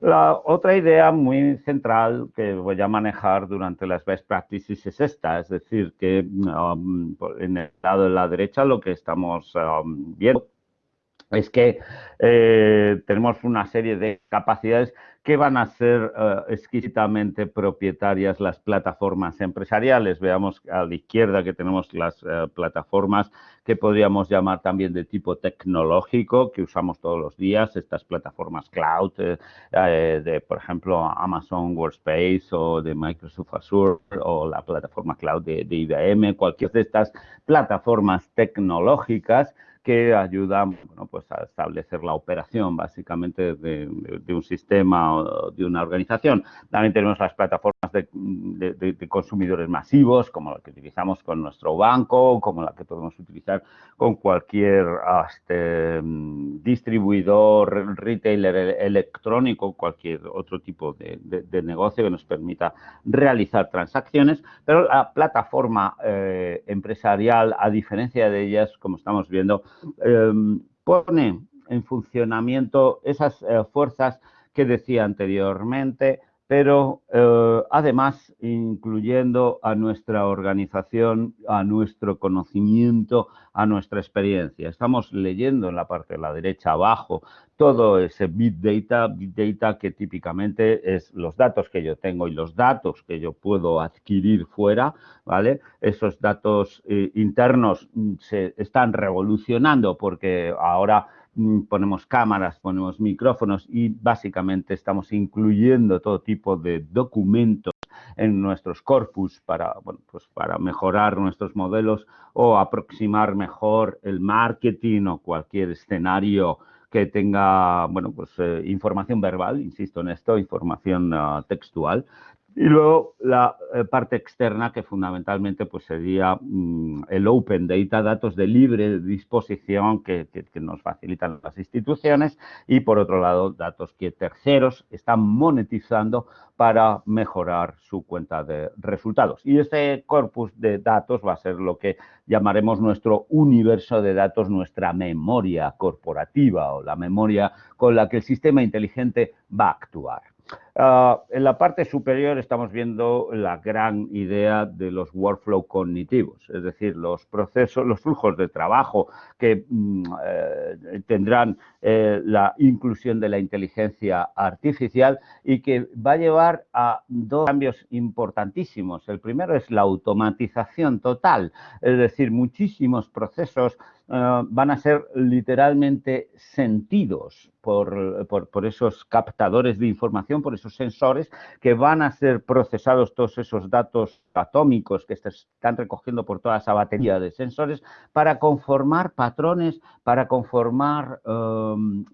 La otra idea muy central que voy a manejar durante las best practices es esta, es decir, que um, en el lado de la derecha lo que estamos um, viendo es que eh, tenemos una serie de capacidades que van a ser uh, exquisitamente propietarias las plataformas empresariales. Veamos a la izquierda que tenemos las uh, plataformas que podríamos llamar también de tipo tecnológico, que usamos todos los días, estas plataformas cloud, eh, de, por ejemplo, Amazon Workspace o de Microsoft Azure o la plataforma cloud de, de IBM, cualquier de estas plataformas tecnológicas que ayudan bueno, pues a establecer la operación básicamente de, un sistema o de una organización. También tenemos las plataformas de, consumidores masivos, como la que utilizamos con nuestro banco, como la que podemos utilizar con cualquier este, distribuidor, retailer electrónico, cualquier otro tipo de, negocio que nos permita realizar transacciones, pero la plataforma eh, empresarial, a diferencia de ellas, como estamos viendo, Em, pone en funcionamiento esas eh, fuerzas que decía anteriormente, pero eh, además incluyendo a nuestra organización, a nuestro conocimiento, a nuestra experiencia. Estamos leyendo en la parte de la derecha abajo todo ese Big Data, Big Data que típicamente es los datos que yo tengo y los datos que yo puedo adquirir fuera, ¿vale? Esos datos eh, internos mm, se están revolucionando porque ahora ponemos cámaras, ponemos micrófonos y básicamente estamos incluyendo todo tipo de documentos en nuestros corpus para, bueno, pues para mejorar nuestros modelos o aproximar mejor el marketing o cualquier escenario que tenga, bueno, pues eh, información verbal, insisto en esto, información uh, textual, y luego la eh, parte externa que fundamentalmente pues sería mm, el Open Data, datos de libre disposición que, nos facilitan las instituciones y por otro lado datos que terceros están monetizando para mejorar su cuenta de resultados. Y este corpus de datos va a ser lo que llamaremos nuestro universo de datos, nuestra memoria corporativa o la memoria con la que el sistema inteligente va a actuar. Ah, en la parte superior estamos viendo la gran idea de los workflow cognitivos, es decir, los procesos, los flujos de trabajo que mm, eh, tendrán eh, la inclusión de la inteligencia artificial y que va a llevar a dos cambios importantísimos. El primero es la automatización total, es decir, muchísimos procesos eh, van a ser literalmente sentidos por, por, esos captadores de información, por esos sensores que van a ser procesados todos esos datos atómicos que están recogiendo por toda esa batería de sensores para conformar patrones, para conformar um,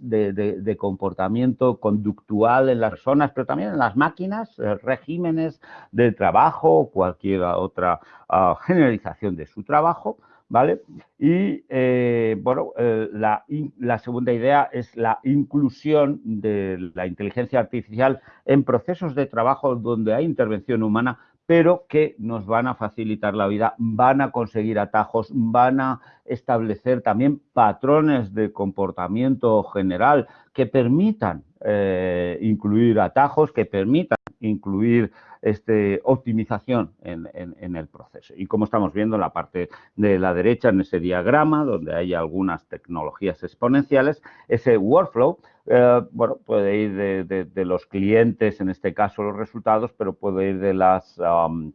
de, comportamiento conductual en las personas, pero también en las máquinas, eh, regímenes de trabajo cualquier otra ah, generalización de su trabajo ¿vale? Y, eh, bueno, eh, la, la, segunda idea es la inclusión de la inteligencia artificial en procesos de trabajo donde hay intervención humana, pero que nos van a facilitar la vida, van a conseguir atajos, van a establecer también patrones de comportamiento general que permitan eh, incluir atajos, que permitan incluir este, optimización en, el proceso. Y como estamos viendo en la parte de la derecha, en ese diagrama, donde hay algunas tecnologías exponenciales, ese workflow, eh, bueno, puede ir de, los clientes, en este caso los resultados, pero puede ir de las,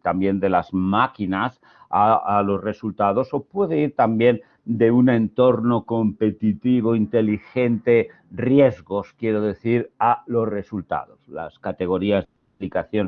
también de las máquinas a los resultados o puede ir también de un entorno competitivo, inteligente, riesgos, quiero decir, a los resultados. Las categorías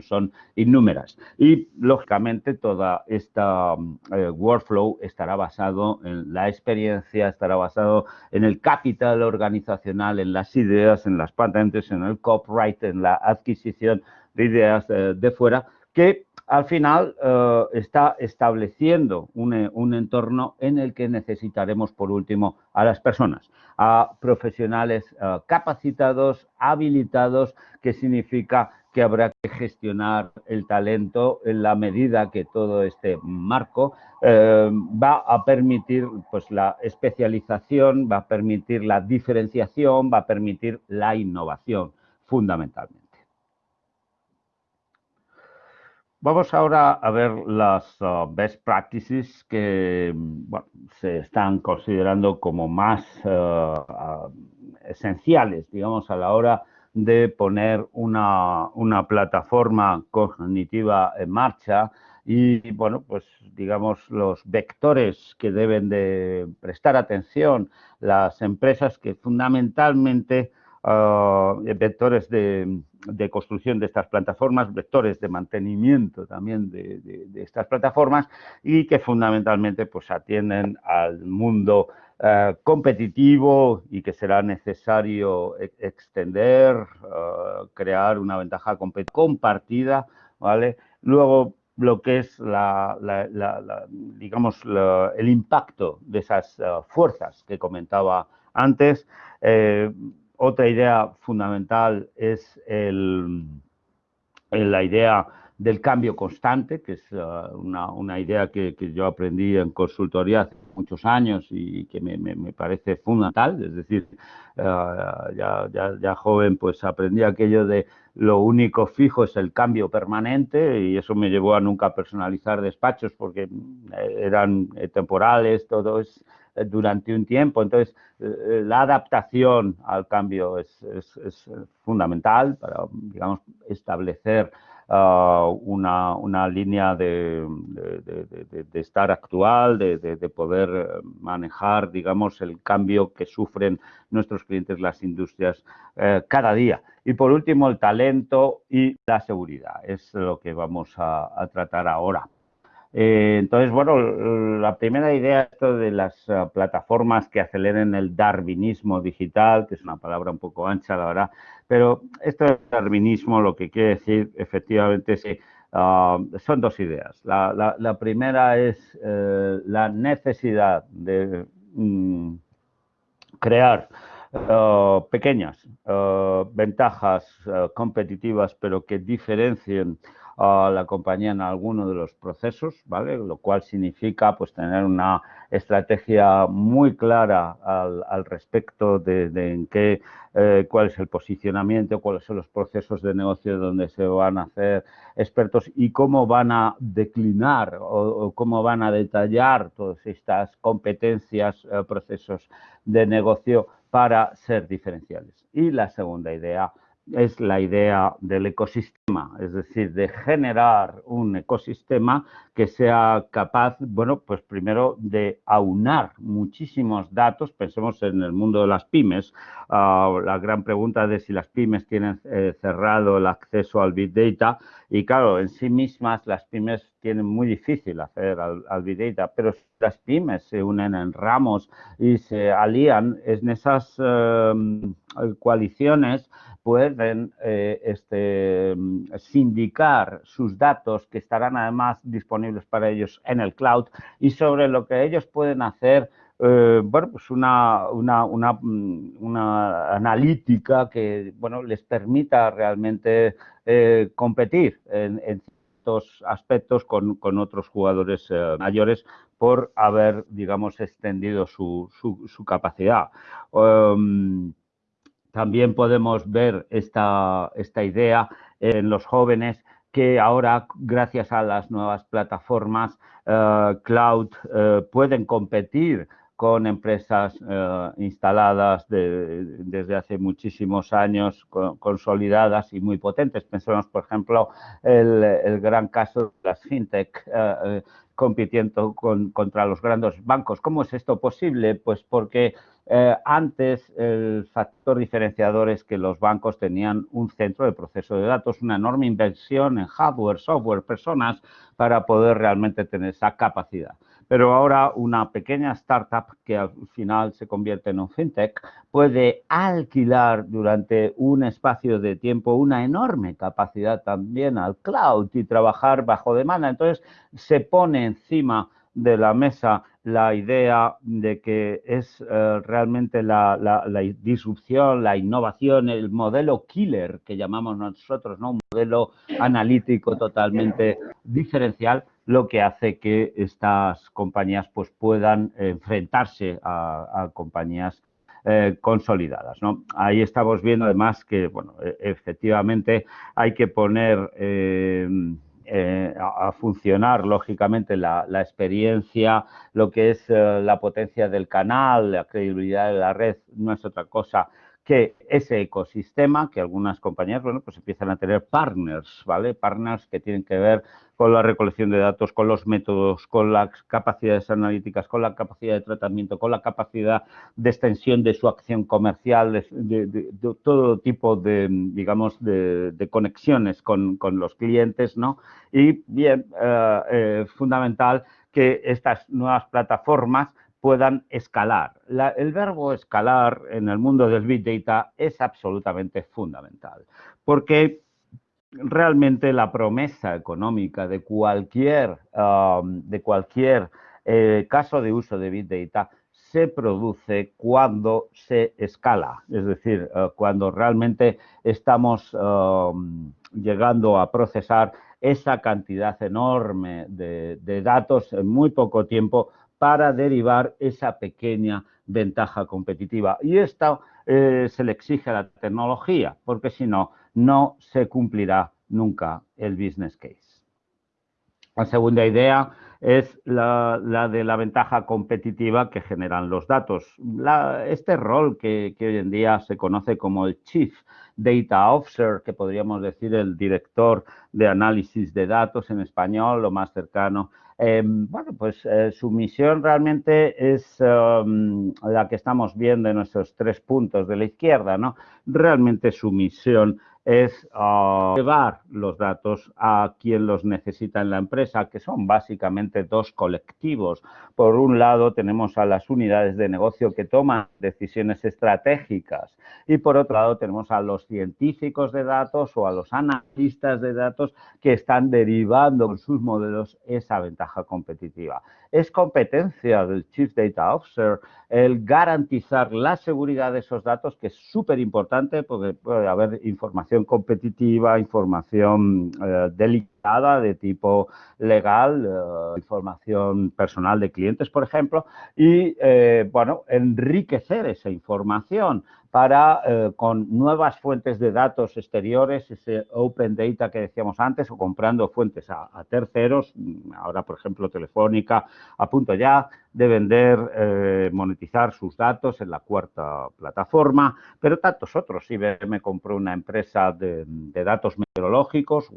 son innúmeras. Y, lógicamente, toda esta eh, workflow estará basado en la experiencia, estará basado en el capital organizacional, en las ideas, en las patentes, en el copyright, en la adquisición de ideas eh, de fuera, que al final eh, está estableciendo un, un, entorno en el que necesitaremos, por último, a las personas, a profesionales capacitados, habilitados, que significa que habrá que gestionar el talento en la medida que todo este marco eh, va a permitir pues, la especialización, va a permitir la diferenciación, va a permitir la innovación fundamentalmente. Vamos ahora a ver las uh, best practices que se están considerando como más uh, uh, esenciales, digamos, a la hora de poner una, plataforma cognitiva en marcha y, bueno, pues digamos los vectores que deben de prestar atención las empresas que fundamentalmente vectores de, construcción de estas plataformas, vectores de mantenimiento también de, estas plataformas y que fundamentalmente pues atienden al mundo eh, competitivo y que será necesario e, extender, eh, crear una ventaja compartida, ¿vale? Luego, lo que es la, digamos, el impacto de esas eh, fuerzas que comentaba antes. Otra idea fundamental es la idea del cambio constante, que es una, idea que, yo aprendí en consultoría muchos años y que me, parece fundamental, es decir, eh, ya, ya, joven pues aprendí aquello de lo único fijo es el cambio permanente y eso me llevó a nunca personalizar despachos porque eh, eran eh, temporales, todo es durante un tiempo. Entonces, la adaptación al cambio es, es, fundamental para, digamos, establecer una, una, línea de, de, estar actual, de, poder eh, manejar, digamos, el cambio que sufren nuestros clientes, las industrias, eh, cada día. Y por último, el talento y la seguridad. Es lo que vamos a tratar ahora. Eh, entonces, bueno, la primera idea esto de las eh, plataformas que aceleren el darwinismo digital, que es una palabra un poco ancha, la verdad, pero esto del darwinismo lo que quiere decir efectivamente es que ah, son dos ideas. La, primera es eh, la necesidad de mm, crear pequeñas ventajas competitivas, pero que diferencien a la compañía en alguno de los procesos, ¿vale? Lo cual significa pues tener una estrategia muy clara al, respecto de, en qué, eh, cuál es el posicionamiento, cuáles son los procesos de negocio donde se van a hacer expertos y cómo van a declinar o, cómo van a detallar todas estas competencias, eh, procesos de negocio para ser diferenciales. Y la segunda idea es la idea del ecosistema, es decir, de generar un ecosistema que sea capaz, bueno, pues primero de aunar muchísimos datos, pensemos en el mundo de las pymes, ah, la gran pregunta de si las pymes tienen eh, cerrado el acceso al Big Data y claro, en sí mismas las pymes tienen muy difícil hacer al, Big Data, pero si las pymes se unen en ramos y se alían en esas em, coaliciones, pueden eh, este, sindicar sus datos que estarán además disponibles para ellos en el cloud y sobre lo que ellos pueden hacer eh, bueno, pues una, una, una, una, analítica que bueno, les permita realmente eh, competir en, en, ciertos aspectos con, con otros jugadores mayores por haber, digamos, extendido su, su, capacidad. Um, también podemos ver esta, esta idea en los jóvenes que ahora, gracias a las nuevas plataformas eh, cloud, eh, pueden competir con empresas eh, instaladas desde hace muchísimos años, consolidadas y muy potentes. Pensemos, por ejemplo, el, el gran caso de las fintech compitiendo contra los grandes bancos. ¿Cómo es esto posible? Pues porque eh, antes el factor diferenciador es que los bancos tenían un centro de proceso de datos, una enorme inversión en hardware, software, personas para poder realmente tener esa capacidad. Pero ahora una pequeña startup que al final se convierte en un fintech puede alquilar durante un espacio de tiempo una enorme capacidad también al cloud y trabajar bajo demanda. Entonces se pone encima de la mesa la idea de que es eh, realmente la, disrupción, la innovación, el modelo killer que llamamos nosotros, ¿no? un modelo analítico totalmente diferencial, lo que hace que estas compañías pues, puedan enfrentarse a, compañías eh, consolidadas. ¿no? Ahí estamos viendo además que, bueno, e, efectivamente hay que poner eh, eh, a, funcionar, lógicamente, la, experiencia, lo que es la potencia del canal, la credibilidad de la red, no es otra cosa que ese ecosistema, que algunas compañías, bueno, pues empiezan a tener partners, ¿vale? Partners que tienen que ver con la recolección de datos, con los métodos, con las capacidades analíticas, con la capacidad de tratamiento, con la capacidad de extensión de su acción comercial, de, todo tipo de, digamos, de, conexiones con, los clientes, ¿no? Y bien, eh, eh, fundamental que estas nuevas plataformas puedan escalar. el verbo escalar en el mundo del Big Data es absolutamente fundamental, porque realmente la promesa económica de cualquier, um, de cualquier eh, caso de uso de Big Data se produce cuando se escala, es decir, eh, cuando realmente estamos um, llegando a procesar esa cantidad enorme de datos en muy poco tiempo para derivar esa pequeña ventaja competitiva. Y esto eh, se le exige a la tecnología, porque si no, no se cumplirá nunca el business case. La segunda idea es la, de la ventaja competitiva que generan los datos. este rol que, hoy en día se conoce como el Chief Data Officer, que podríamos decir el director de análisis de datos en español, lo más cercano Em, bueno, pues eh, su misión realmente es em, la que estamos viendo en nuestros tres puntos de la izquierda, ¿no? Realmente su misión es ah, llevar los datos a quien los necesita en la empresa, que son básicamente dos colectivos. Por un lado, tenemos a las unidades de negocio que toman decisiones estratégicas y por otro lado, tenemos a los científicos de datos o a los analistas de datos que están derivando con sus modelos esa ventaja competitiva. Es competencia del Chief Data Officer el garantizar la seguridad de esos datos, que es súper importante porque puede haber información competitiva, información eh, delicada de tipo legal, eh, información personal de clientes, por ejemplo, y, eh, bueno, enriquecer esa información para, eh, con nuevas fuentes de datos exteriores, ese open data que decíamos antes, o comprando fuentes a, terceros, ahora, por ejemplo, Telefónica, a ya de vender, eh, monetizar sus datos en la cuarta plataforma, pero tantos otros. IBM compró una empresa de, datos meteorológicos,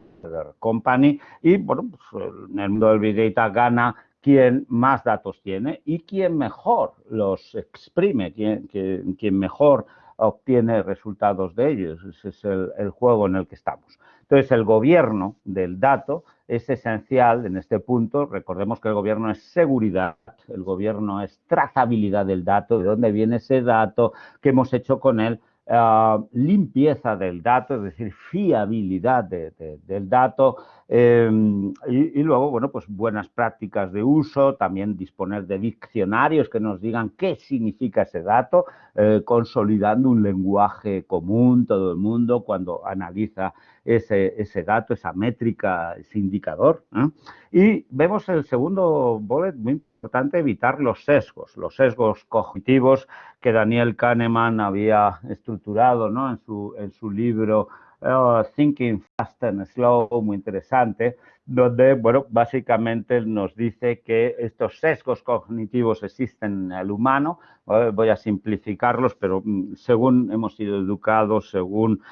Company, y, bueno, pues, en el mundo del Big Data gana quien más datos tiene y quien mejor los exprime, quien, quien mejor obtiene resultados de ellos. Ese es el, juego en el que estamos. Entonces, el gobierno del dato es esencial en este punto. Recordemos que el gobierno es seguridad, el gobierno es trazabilidad del dato, de dónde viene ese dato, qué hemos hecho con él, ah, limpieza del dato, es decir, fiabilidad del dato, Em, y, luego, bueno, pues buenas prácticas de uso, también disponer de diccionarios que nos digan qué significa ese dato, eh, consolidando un lenguaje común todo el mundo cuando analiza ese, dato, esa métrica, ese indicador. Y vemos el segundo bullet muy importante, evitar los sesgos, los sesgos cognitivos que Daniel Kahneman había estructurado ¿no? en, su, en su libro Oh, Thinking Fast and Slow, muy interesante, donde, bueno, básicamente nos dice que estos sesgos cognitivos existen en el humano, voy a simplificarlos, pero mm, según hemos sido educados, según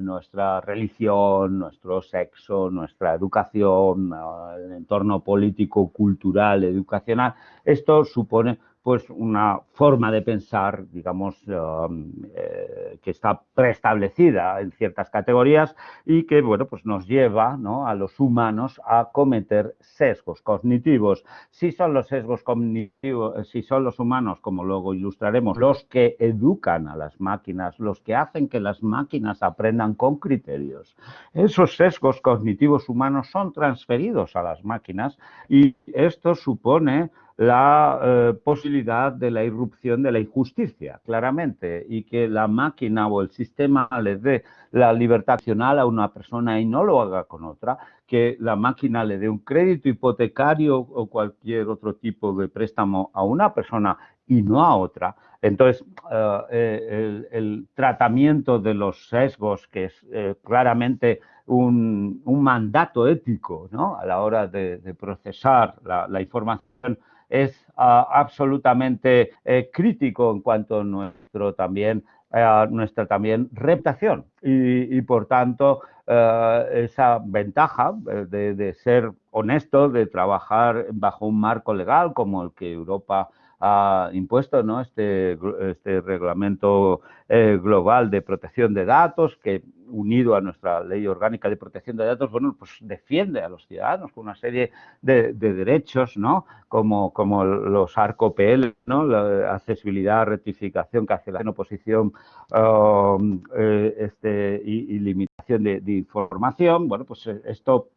nuestra religión, nuestro sexo, nuestra educación, el entorno político, cultural, educacional, esto supone pues una forma de pensar, digamos, um, eh, que está preestablecida en ciertas categorías y que, bueno, pues nos lleva a los humanos a cometer sesgos cognitivos. Si son los sesgos cognitivos, si son los humanos, como luego ilustraremos, los que educan a las máquinas, los que hacen que las máquinas aprendan con criterios, esos sesgos cognitivos humanos son transferidos a las máquinas y esto supone la eh, posibilidad de la irrupción de la injusticia, claramente, y que la máquina o el sistema le dé la libertad accional a una persona y no lo haga con otra, que la máquina le dé un crédito hipotecario o cualquier otro tipo de préstamo a una persona y no a otra. Entonces, eh, eh, el, tratamiento de los sesgos, que es claramente un, mandato ético ¿no? a la hora de, procesar la información, es ah, absolutamente eh, crítico en cuanto a nuestro también a nuestra también reputación. Y, por tanto esa ventaja de, de, ser honesto, de trabajar bajo un marco legal como el que Europa ha impuesto ¿no? este, este reglamento eh, global de protección de datos que unido a nuestra ley orgánica de protección de datos, bueno, pues defiende a los ciudadanos con una serie de, derechos, ¿no? Como, como los ARCOPL, ¿no? La accesibilidad, rectificación, cancelación, oposición um, eh, este, y, limitación de, información. Bueno, pues eh, esto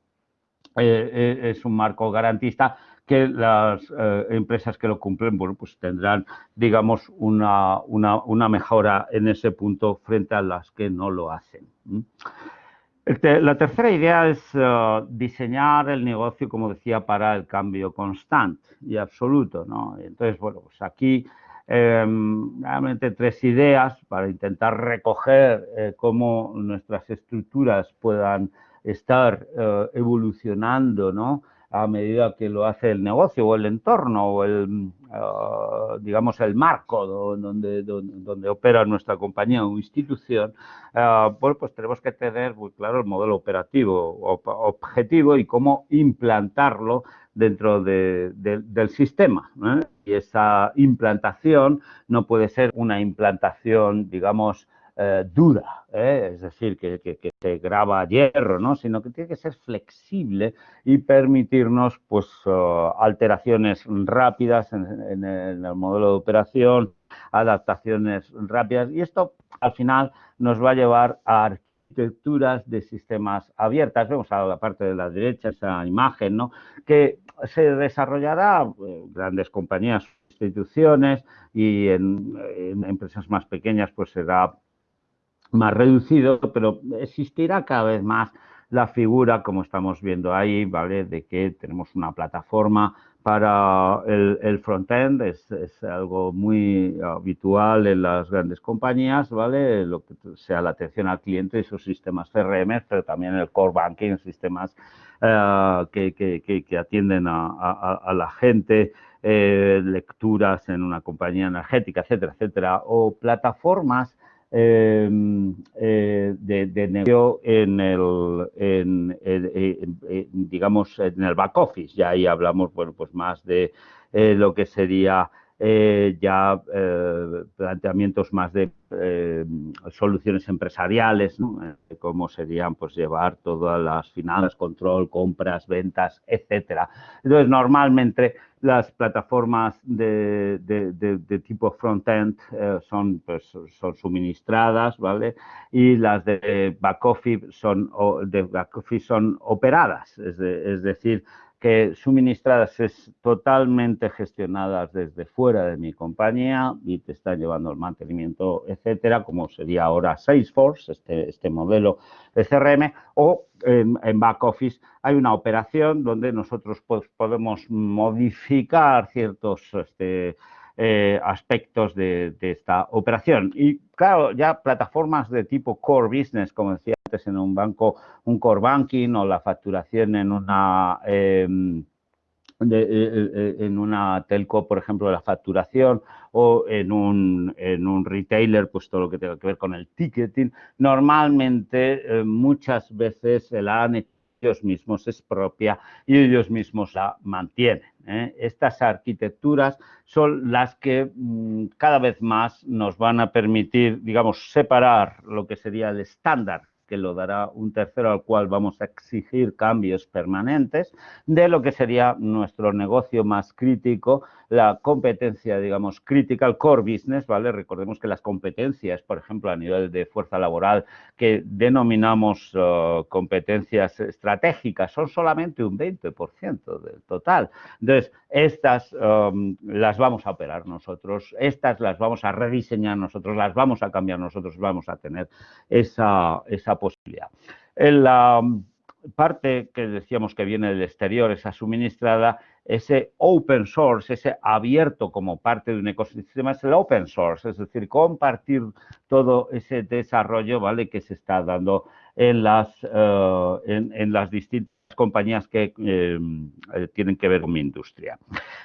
es un marco garantista que las eh, empresas que lo cumplen, bueno, pues tendrán, digamos, una, una, mejora en ese punto frente a las que no lo hacen. La tercera idea es eh, diseñar el negocio, como decía, para el cambio constante y absoluto. ¿no? Entonces, bueno, pues aquí em, realmente tres ideas para intentar recoger eh, cómo nuestras estructuras puedan estar evolucionando, ¿no? A medida que lo hace el negocio o el entorno o el, eh, digamos, el marco donde, donde, opera nuestra compañía o institución, uh, pues tenemos que tener muy claro el modelo operativo objetivo y cómo implantarlo dentro del sistema. Y esa implantación no puede ser una implantación, digamos, eh, dura, ¿eh? es decir, que, que, se graba hierro, ¿no? sino que tiene que ser flexible y permitirnos pues, uh, alteraciones rápidas en, el modelo de operación, adaptaciones rápidas y esto al final nos va a llevar a arquitecturas de sistemas abiertas. Vemos a la parte de la derecha esa imagen, ¿no? que se desarrollará en grandes compañías, instituciones y en empresas más pequeñas pues será más reducido, pero existirá cada vez más la figura, como estamos viendo ahí, ¿vale? De que tenemos una plataforma para el, el frontend, es, es, algo muy habitual en las grandes compañías, ¿vale? Lo que sea la atención al cliente y sus sistemas CRM, pero también el core banking, sistemas eh, que, que, que, atienden a, a, la gente, eh, lecturas en una compañía energética, etcétera, etcétera, o plataformas Em, eh, de, negocio en el, en, digamos, en el back office. Ya ahí hablamos, bueno, pues más de eh, lo que sería eh, ya planteamientos más de soluciones empresariales, ¿no? cómo serían pues llevar todas las finanzas, control, compras, ventas, etcétera. Entonces, normalmente las plataformas de, tipo front-end eh, son, pues, son suministradas, ¿vale? Y las de back office son, back son operadas, es decir, que suministradas es totalmente gestionadas desde fuera de mi compañía y te están llevando el mantenimiento, etcétera, como sería ahora Salesforce, este, este modelo de CRM, o en, back office hay una operación donde nosotros pues, podemos modificar ciertos este, eh, aspectos de, esta operación. Y claro, ya plataformas de tipo core business, como decía en un banco, un core banking o la facturación en una... Em, eh, eh, en una telco, por ejemplo, la facturación o en un, en un retailer, pues todo lo que tenga que ver con el ticketing, normalmente muchas veces se la han ellos mismos es propia y ellos mismos la mantienen. ¿eh? Estas arquitecturas son las que mm, cada vez más nos van a permitir, digamos, separar lo que sería el estándar que lo dará un tercero al cual vamos a exigir cambios permanentes, de lo que sería nuestro negocio más crítico, la competencia, digamos, critical core business, ¿vale? Recordemos que las competencias, por ejemplo, a nivel de fuerza laboral, que denominamos uh, competencias estratégicas, son solamente un 20% del total. Entonces, estas um, las vamos a operar nosotros, estas las vamos a rediseñar nosotros, las vamos a cambiar nosotros, vamos a tener esa, esa posibilidad. En la parte que decíamos que viene del exterior, esa suministrada, ese open source, ese abierto como parte de un ecosistema, es el open source, es decir, compartir todo ese desarrollo ¿vale? que se está dando en las, eh, en, las distintas compañías que eh, eh, tienen que ver con mi industria.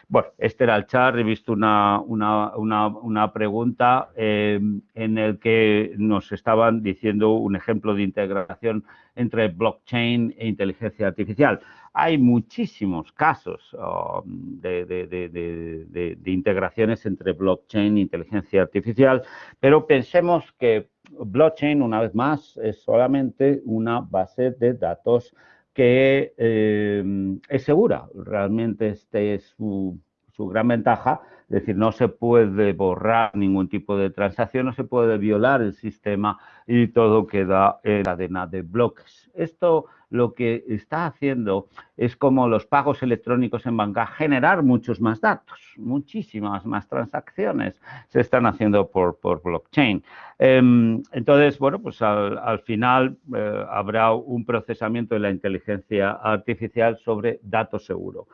Bueno, este era el chat, he visto una, una, pregunta en el que nos estaban diciendo un ejemplo de integración entre blockchain e inteligencia artificial. Hay muchísimos casos um, de, integraciones entre blockchain e inteligencia artificial, pero pensemos que blockchain, una vez más, es solamente una base de datos que eh, es segura. Realmente este es su, su gran ventaja, es decir, no se puede borrar ningún tipo de transacción, no se puede violar el sistema y todo queda en cadena de bloques. Esto lo que está haciendo es como los pagos electrónicos en banca, generar muchos más datos, muchísimas más transacciones se están haciendo por, blockchain. Em, entonces, bueno, pues al, final eh, habrá un procesamiento de la inteligencia artificial sobre datos seguro.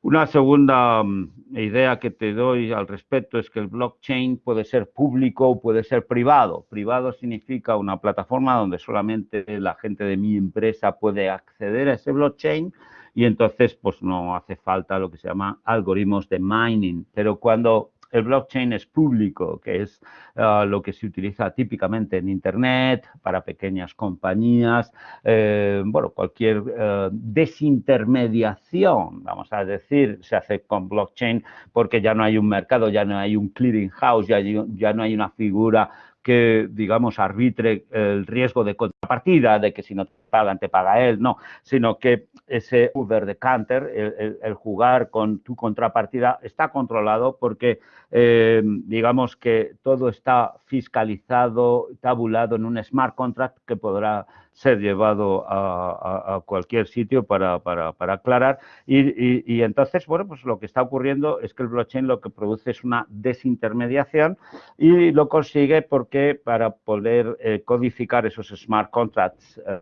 Una segunda mm, idea que te doy al respecto es que el blockchain puede ser público o puede ser privado. Privado significa una plataforma donde solamente la gente de mi empresa puede acceder a ese blockchain y entonces pues no hace falta lo que se llama algoritmos de mining. Pero cuando el blockchain es público, que es ah, lo que se utiliza típicamente en Internet para pequeñas compañías. Eh, bueno, cualquier eh, desintermediación, vamos a decir, se hace con blockchain porque ya no hay un mercado, ya no hay un clearing house, ya, ya no hay una figura que, digamos, arbitre el riesgo de contrapartida, de que si no pagan, te paga él, no, sino que ese Uber de Canter, el, jugar con tu contrapartida, está controlado porque, eh, digamos, que todo está fiscalizado, tabulado en un smart contract que podrá ser llevado a, cualquier sitio para, aclarar. Y, entonces, bueno, pues lo que está ocurriendo es que el blockchain lo que produce es una desintermediación y lo consigue porque para poder eh, codificar esos smart contracts eh,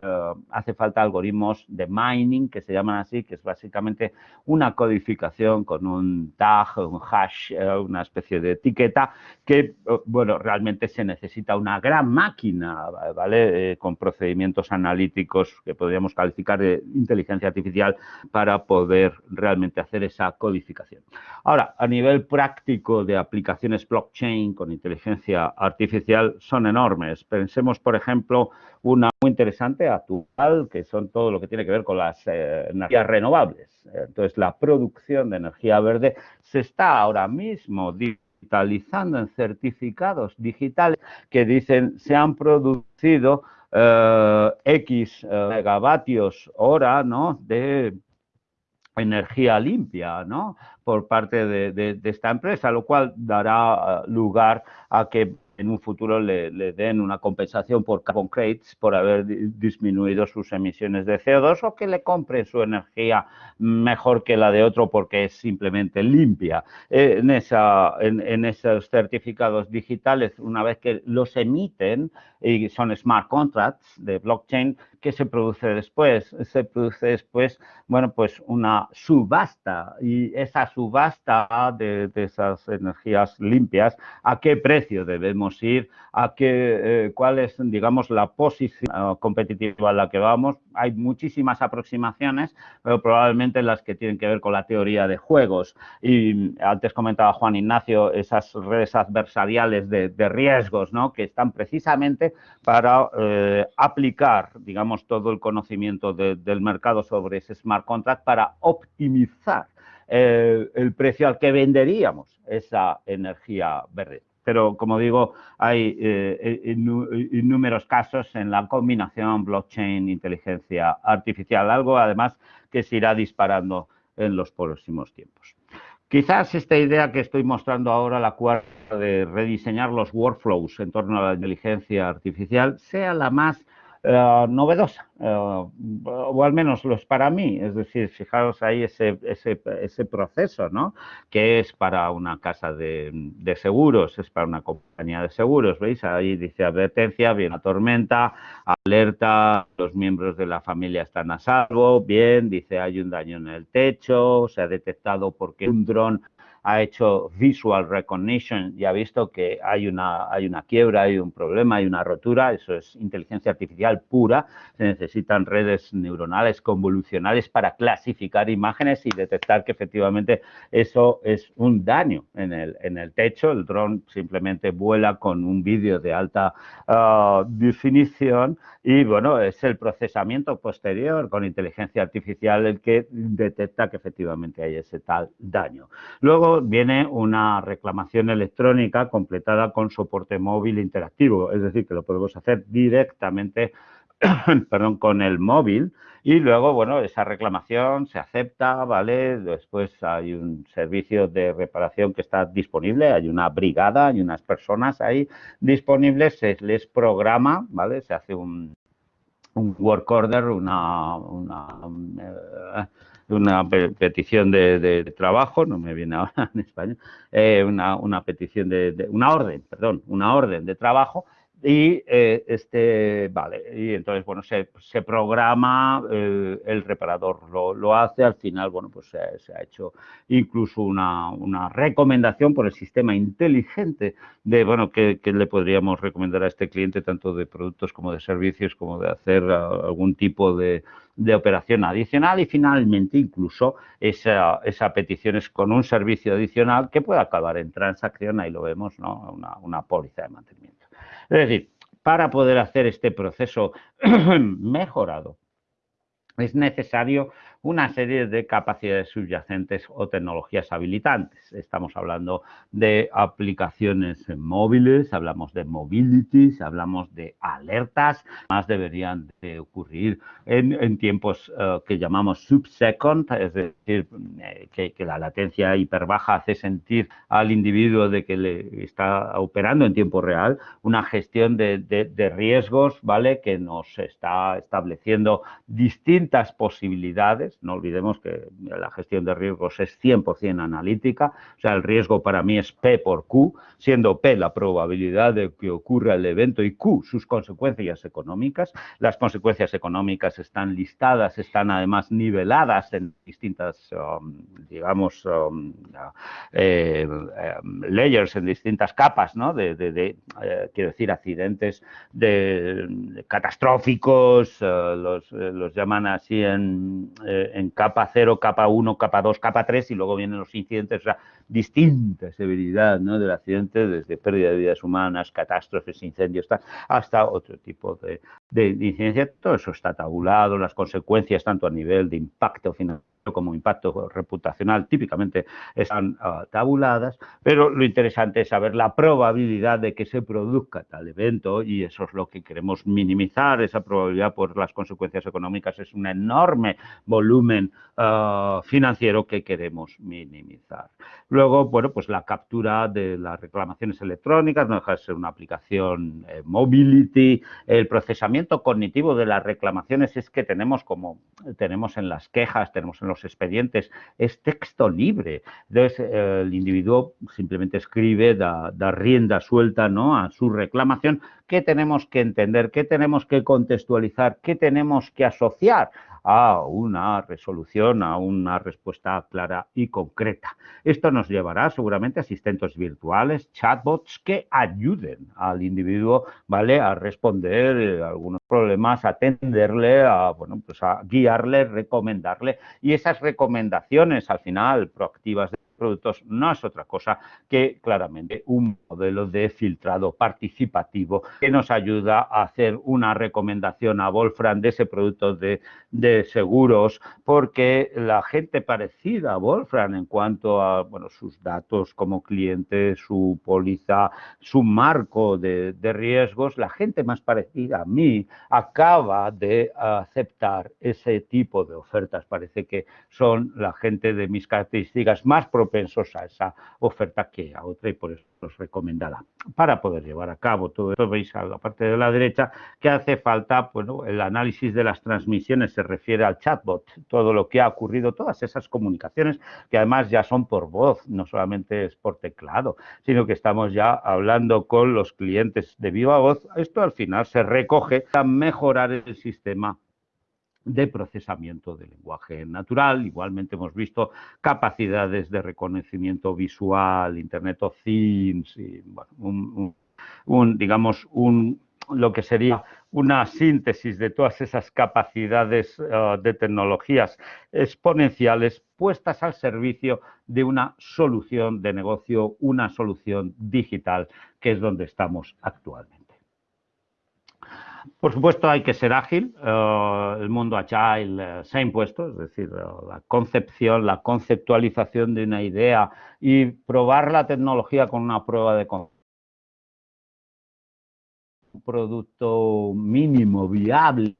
hace falta algoritmos de mining, que se llaman así, que es básicamente una codificación con un tag, un hash, eh, una especie de etiqueta, que, bueno, realmente se necesita una gran máquina, ¿vale? con procedimientos analíticos que podríamos calificar de inteligencia artificial para poder realmente hacer esa codificación. Ahora, a nivel práctico de aplicaciones blockchain con inteligencia artificial son enormes. Pensemos, por ejemplo, una muy interesante actual, que son todo lo que tiene que ver con las eh, energías renovables. Entonces, la producción de energía verde se está ahora mismo digitalizando en certificados digitales que dicen se han producido eh, X eh, megavatios hora ¿no? de energía limpia ¿no? por parte de, esta empresa, lo cual dará lugar a que en un futuro le, den una compensación por carbon credits por haber disminuido sus emisiones de CO2 o que le compre su energía mejor que la de otro porque es simplemente limpia. En, esa, en, esos certificados digitales, una vez que los emiten y son smart contracts de blockchain, ¿qué se produce después? Se produce después, bueno, pues una subasta y esa subasta de esas energías limpias, ¿a qué precio debemos ir, a qué, eh, cuál es, digamos, la posición eh, competitiva a la que vamos. Hay muchísimas aproximaciones, pero probablemente las que tienen que ver con la teoría de juegos. Y antes comentaba Juan Ignacio esas redes adversariales de, riesgos, ¿no? Que están precisamente para eh, aplicar, digamos, todo el conocimiento del mercado sobre ese smart contract para optimizar el precio al que venderíamos esa energía verde pero como digo, hay eh, inúmeros casos en la combinación blockchain-inteligencia artificial, algo además que se irá disparando en los próximos tiempos. Quizás esta idea que estoy mostrando ahora, la cual de rediseñar los workflows en torno a la inteligencia artificial, sea la más eh, novedosa, eh, o al menos lo es para mí. Es decir, fijaros ahí ese, ese, ese proceso, ¿no? Que es para una casa de, de, seguros, es para una compañía de seguros, ¿veis? Ahí dice advertencia, viene una tormenta, alerta, los miembros de la familia están a salvo, bien, dice hay un daño en el techo, se ha detectado porque un dron ha hecho visual recognition y ha visto que hay una, hay una quiebra, hay un problema, hay una rotura, eso es inteligencia artificial pura, se necesitan redes neuronales convolucionales para clasificar imágenes y detectar que efectivamente eso es un daño en el, en el techo. El dron simplemente vuela con un vídeo de alta ah, definición y bueno, es el procesamiento posterior con inteligencia artificial el que detecta que efectivamente hay ese tal daño. Luego viene una reclamación electrónica completada con soporte móvil interactivo, es decir, que lo podemos hacer directamente [clears throat] perdón, con el móvil y luego, bueno, esa reclamación se acepta, ¿vale? Después hay un servicio de reparación que está disponible, hay una brigada, hay unas personas ahí disponibles, se les programa, ¿vale? Se hace un, un work order, una, eh, petición de, trabajo, no me viene ahora [laughs] en español, eh, una, una, petición de, una orden, perdón, una orden de trabajo y eh, este, vale, y entonces, bueno, se, programa, eh, el reparador lo, lo, hace, al final, bueno, pues se, ha hecho incluso una, una, recomendación por el sistema inteligente de, bueno, que, que, le podríamos recomendar a este cliente, tanto de productos como de servicios, como de hacer algún tipo de, de operación adicional y finalmente incluso esa, esa petición es con un servicio adicional que puede acabar en transacción, ahí lo vemos, ¿no? una, una póliza de mantenimiento. Es decir, para poder hacer este proceso [clears throat] mejorado, es necesario una serie de capacidades subyacentes o tecnologías habilitantes. Estamos hablando de aplicaciones móviles, hablamos de mobility, hablamos de alertas, más deberían de ocurrir en, tiempos uh, que llamamos subsecond, es decir, eh, que, que, la latencia hiperbaja hace sentir al individuo de que le está operando en tiempo real una gestión de, de, de riesgos, ¿vale? Que nos está estableciendo distintas posibilidades no olvidemos que la gestión de riesgos es 100% analítica, o sea, el riesgo para mí es P por Q, siendo P la probabilidad de que ocurra el evento y Q sus consecuencias económicas. Las consecuencias económicas están listadas, están además niveladas en distintas, um, digamos, um, eh, eh, layers, en distintas capas, ¿no? De, eh, quiero decir, accidentes de, catastróficos, los, los, llaman así en en capa 0, capa 1, capa 2, capa 3 y luego vienen los incidentes, o sea, distinta severidad ¿no? del accidente, desde pérdida de vidas humanas, catástrofes, incendios, hasta otro tipo de, de incidencia. Todo eso está tabulado, las consecuencias tanto a nivel de impacto financiero como impacto reputacional típicamente están uh, tabuladas, pero lo interesante es saber la probabilidad de que se produzca tal evento y eso es lo que queremos minimizar, esa probabilidad por las consecuencias económicas es un enorme volumen uh, financiero que queremos minimizar. Luego, bueno, pues la captura de las reclamaciones electrónicas no deja de ser una aplicación eh, mobility, el procesamiento cognitivo de las reclamaciones es que tenemos como tenemos en las quejas, tenemos en los expedientes, es texto libre. Entonces, el individuo simplemente escribe, da, da, rienda suelta ¿no? a su reclamación. ¿Qué tenemos que entender? ¿Qué tenemos que contextualizar? ¿Qué tenemos que asociar? A una resolución, a una respuesta clara y concreta. Esto nos llevará seguramente a asistentes virtuales, chatbots que ayuden al individuo ¿vale? a responder eh, algunos problemas, atenderle, a, bueno, pues a guiarle, recomendarle y esas recomendaciones al final proactivas productos no es otra cosa que claramente un modelo de filtrado participativo que nos ayuda a hacer una recomendación a Wolfram de ese producto de, de seguros porque la gente parecida a Wolfram en cuanto a bueno, sus datos como cliente, su póliza, su marco de, de riesgos, la gente más parecida a mí acaba de aceptar ese tipo de ofertas. Parece que son la gente de mis características más propias propensos a esa oferta que a otra y por eso es recomendada. Para poder llevar a cabo todo esto, veis a la parte de la derecha que hace falta, bueno, el análisis de las transmisiones se refiere al chatbot, todo lo que ha ocurrido, todas esas comunicaciones que además ya son por voz, no solamente es por teclado, sino que estamos ya hablando con los clientes de viva voz. Esto al final se recoge a mejorar el sistema de procesamiento de lenguaje natural. Igualmente hemos visto capacidades de reconocimiento visual, Internet of Things, y, bueno, un, digamos, un lo que sería una síntesis de todas esas capacidades eh, de tecnologías exponenciales puestas al servicio de una solución de negocio, una solución digital, que es donde estamos actualmente. Por supuesto, hay que ser ágil. Eh, el mundo agile eh, se ha impuesto, es decir, la concepción, la conceptualización de una idea y probar la tecnología con una prueba de concepto producto mínimo viable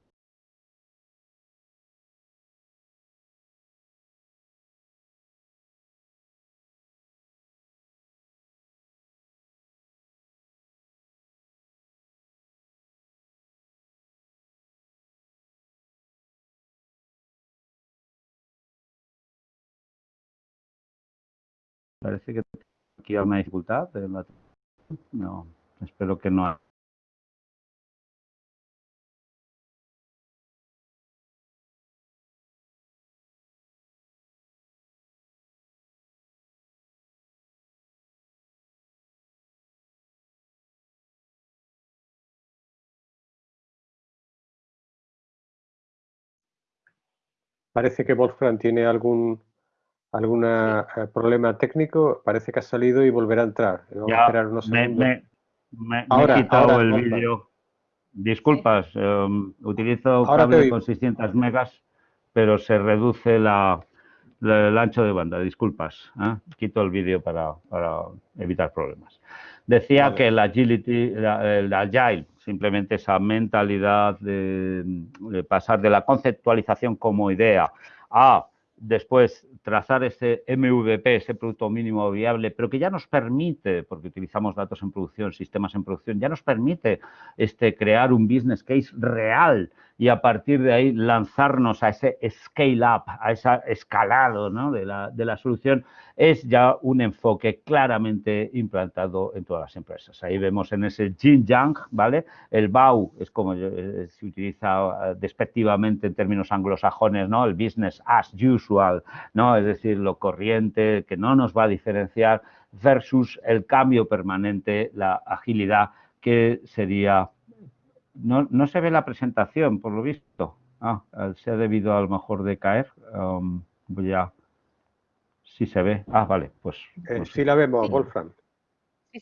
Parece que aquí hay una dificultad. No, espero que no. Parece que Wolfram tiene algún algún eh, problema técnico. Parece que ha salido y volverá a entrar. Vamos a esperar unos segundos. Me, he quitado el vídeo. Disculpas, em, utilizo cable con 600 megas, pero se reduce la, el ancho de banda. Disculpas, ¿eh? quito el vídeo para, para, evitar problemas. Decía que el agility, el agile, simplemente esa mentalidad de, pasar de la conceptualización como idea a después trazar ese MVP, ese producto mínimo viable, pero que ya nos permite, porque utilizamos datos en producción, sistemas en producción, ya nos permite este, crear un business case real y a partir de ahí lanzarnos a ese scale up, a ese escalado de, la, de, la, solución, es ya un enfoque claramente implantado en todas las empresas. Ahí vemos en ese yin yang, ¿vale? El BAU es como eh, se utiliza eh, despectivamente en términos anglosajones, ¿no? El business as usual, ¿no? Es decir, lo corriente, que no nos va a diferenciar versus el cambio permanente, la agilidad, que sería no, no, se ve la presentación, por lo visto. Ah, se ha debido a lo mejor de caer. Um, voy a... Sí se ve. Ah, vale, pues... Eh, pues sí la vemos, Wolfram.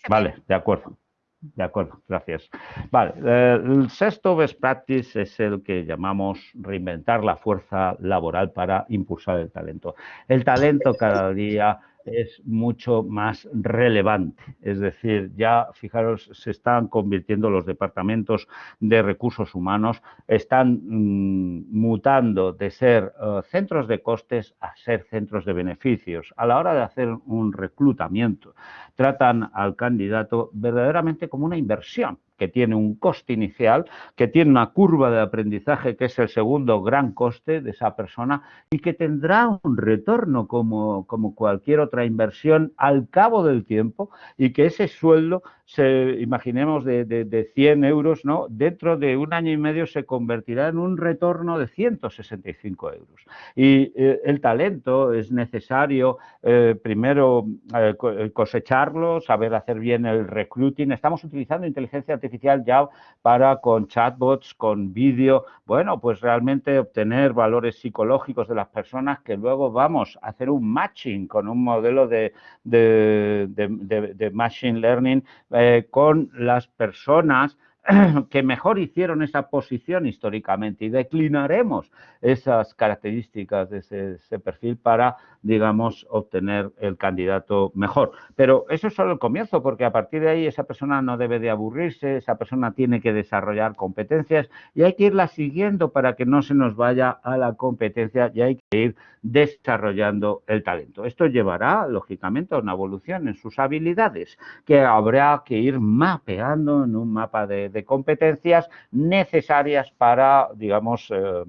vale, de acuerdo. De acuerdo, gracias. Vale, eh, el sexto best practice es el que llamamos reinventar la fuerza laboral para impulsar el talento. El talento cada día es mucho más relevante. Es decir, ya fijaros, se están convirtiendo los departamentos de recursos humanos, están mm, mutando de ser eh, centros de costes a ser centros de beneficios. A la hora de hacer un reclutamiento, tratan al candidato verdaderamente como una inversión que tiene un coste inicial, que tiene una curva de aprendizaje que es el segundo gran coste de esa persona y que tendrá un retorno como, como cualquier otra inversión al cabo del tiempo y que ese sueldo se, imaginemos, de, de, 100 euros, ¿no? dentro de un año y medio se convertirá en un retorno de 165 euros. Y eh, el talento es necesario eh, primero eh, cosecharlo, saber hacer bien el recruiting. Estamos utilizando inteligencia artificial ya para con chatbots, con vídeo, bueno, pues realmente obtener valores psicológicos de las personas que luego vamos a hacer un matching con un modelo de, de, de machine learning eh, con las personas [clears throat] que mejor hicieron esa posición históricamente y declinaremos esas características de ese, perfil para, digamos, obtener el candidato mejor. Pero eso es solo el comienzo, porque a partir de ahí esa persona no debe de aburrirse, esa persona tiene que desarrollar competencias y hay que irla siguiendo para que no se nos vaya a la competencia y hay ir desarrollando el talento. Esto llevará, lógicamente, a una evolución en sus habilidades que habrá que ir mapeando en un mapa de competencias necesarias para, digamos, eh,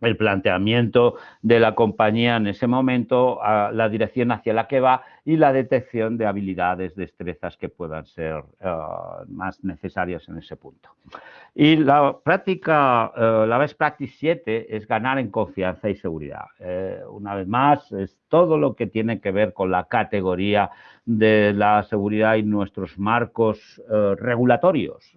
el planteamiento de la compañía en ese momento, la dirección hacia la que va y la detección de habilidades, destrezas que puedan ser eh, más necesarias en ese punto. Y la práctica, eh, la best practice 7 es ganar en confianza y seguridad. Eh, una vez más, es todo lo que tiene que ver con la categoría de la seguridad y nuestros marcos eh, regulatorios.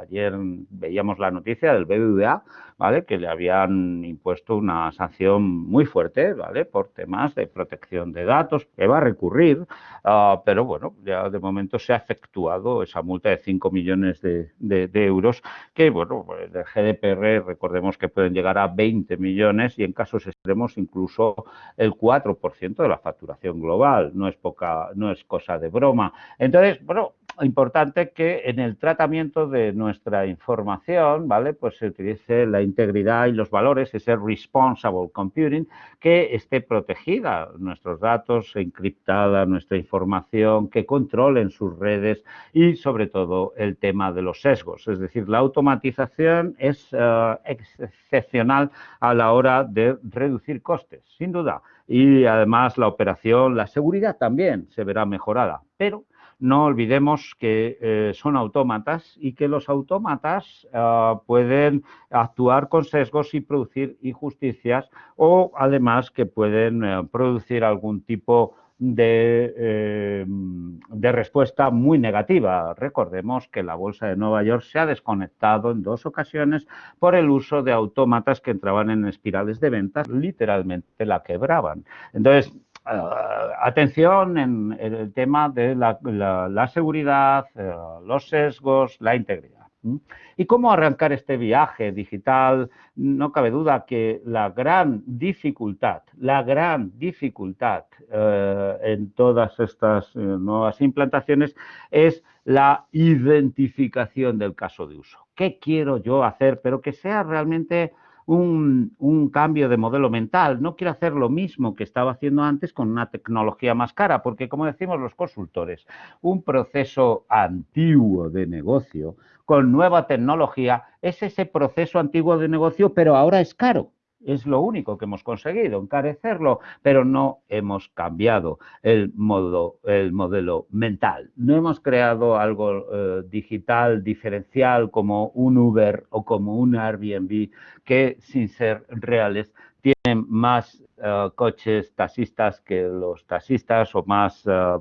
Ayer veíamos la noticia del BBVA, ¿vale? que le habían impuesto una sanción muy fuerte ¿vale? por temas de protección de datos, que va recurrir, ah, pero bueno, ya de momento se ha efectuado esa multa de 5 millones de, euros que, bueno, pues el GDPR recordemos que pueden llegar a 20 millones y en casos extremos incluso el 4% de la facturación global. No es poca, no es cosa de broma. Entonces, bueno, importante que en el tratamiento de nuestra información, ¿vale? Pues se utilice la integridad y los valores, ese responsible computing, que esté protegida nuestros datos, encriptada nuestra información, que controlen sus redes y sobre todo el tema de los sesgos. Es decir, la automatización es eh, excepcional a la hora de reducir costes, sin duda. Y además la operación, la seguridad también se verá mejorada, pero no olvidemos que eh, son autómatas y que los autómatas ah, pueden actuar con sesgos y producir injusticias o además que pueden eh, producir algún tipo de, eh, de, respuesta muy negativa. Recordemos que la Bolsa de Nueva York se ha desconectado en dos ocasiones por el uso de autómatas que entraban en espirales de ventas, literalmente la quebraban. Entonces, atención en, el tema de la, seguridad, eh, los sesgos, la integridad. ¿Y cómo arrancar este viaje digital? No cabe duda que la gran dificultad, la gran dificultad eh, en todas estas nuevas implantaciones es la identificación del caso de uso. ¿Qué quiero yo hacer? Pero que sea realmente un, cambio de modelo mental. No quiero hacer lo mismo que estaba haciendo antes con una tecnología más cara, porque como decimos los consultores, un proceso antiguo de negocio con nueva tecnología es ese proceso antiguo de negocio, pero ahora es caro. Es lo único que hemos conseguido, encarecerlo, pero no hemos cambiado el, modo, el modelo mental. No hemos creado algo eh, digital diferencial como un Uber o como un Airbnb que sin ser reales tienen más eh, coches taxistas que los taxistas o más eh,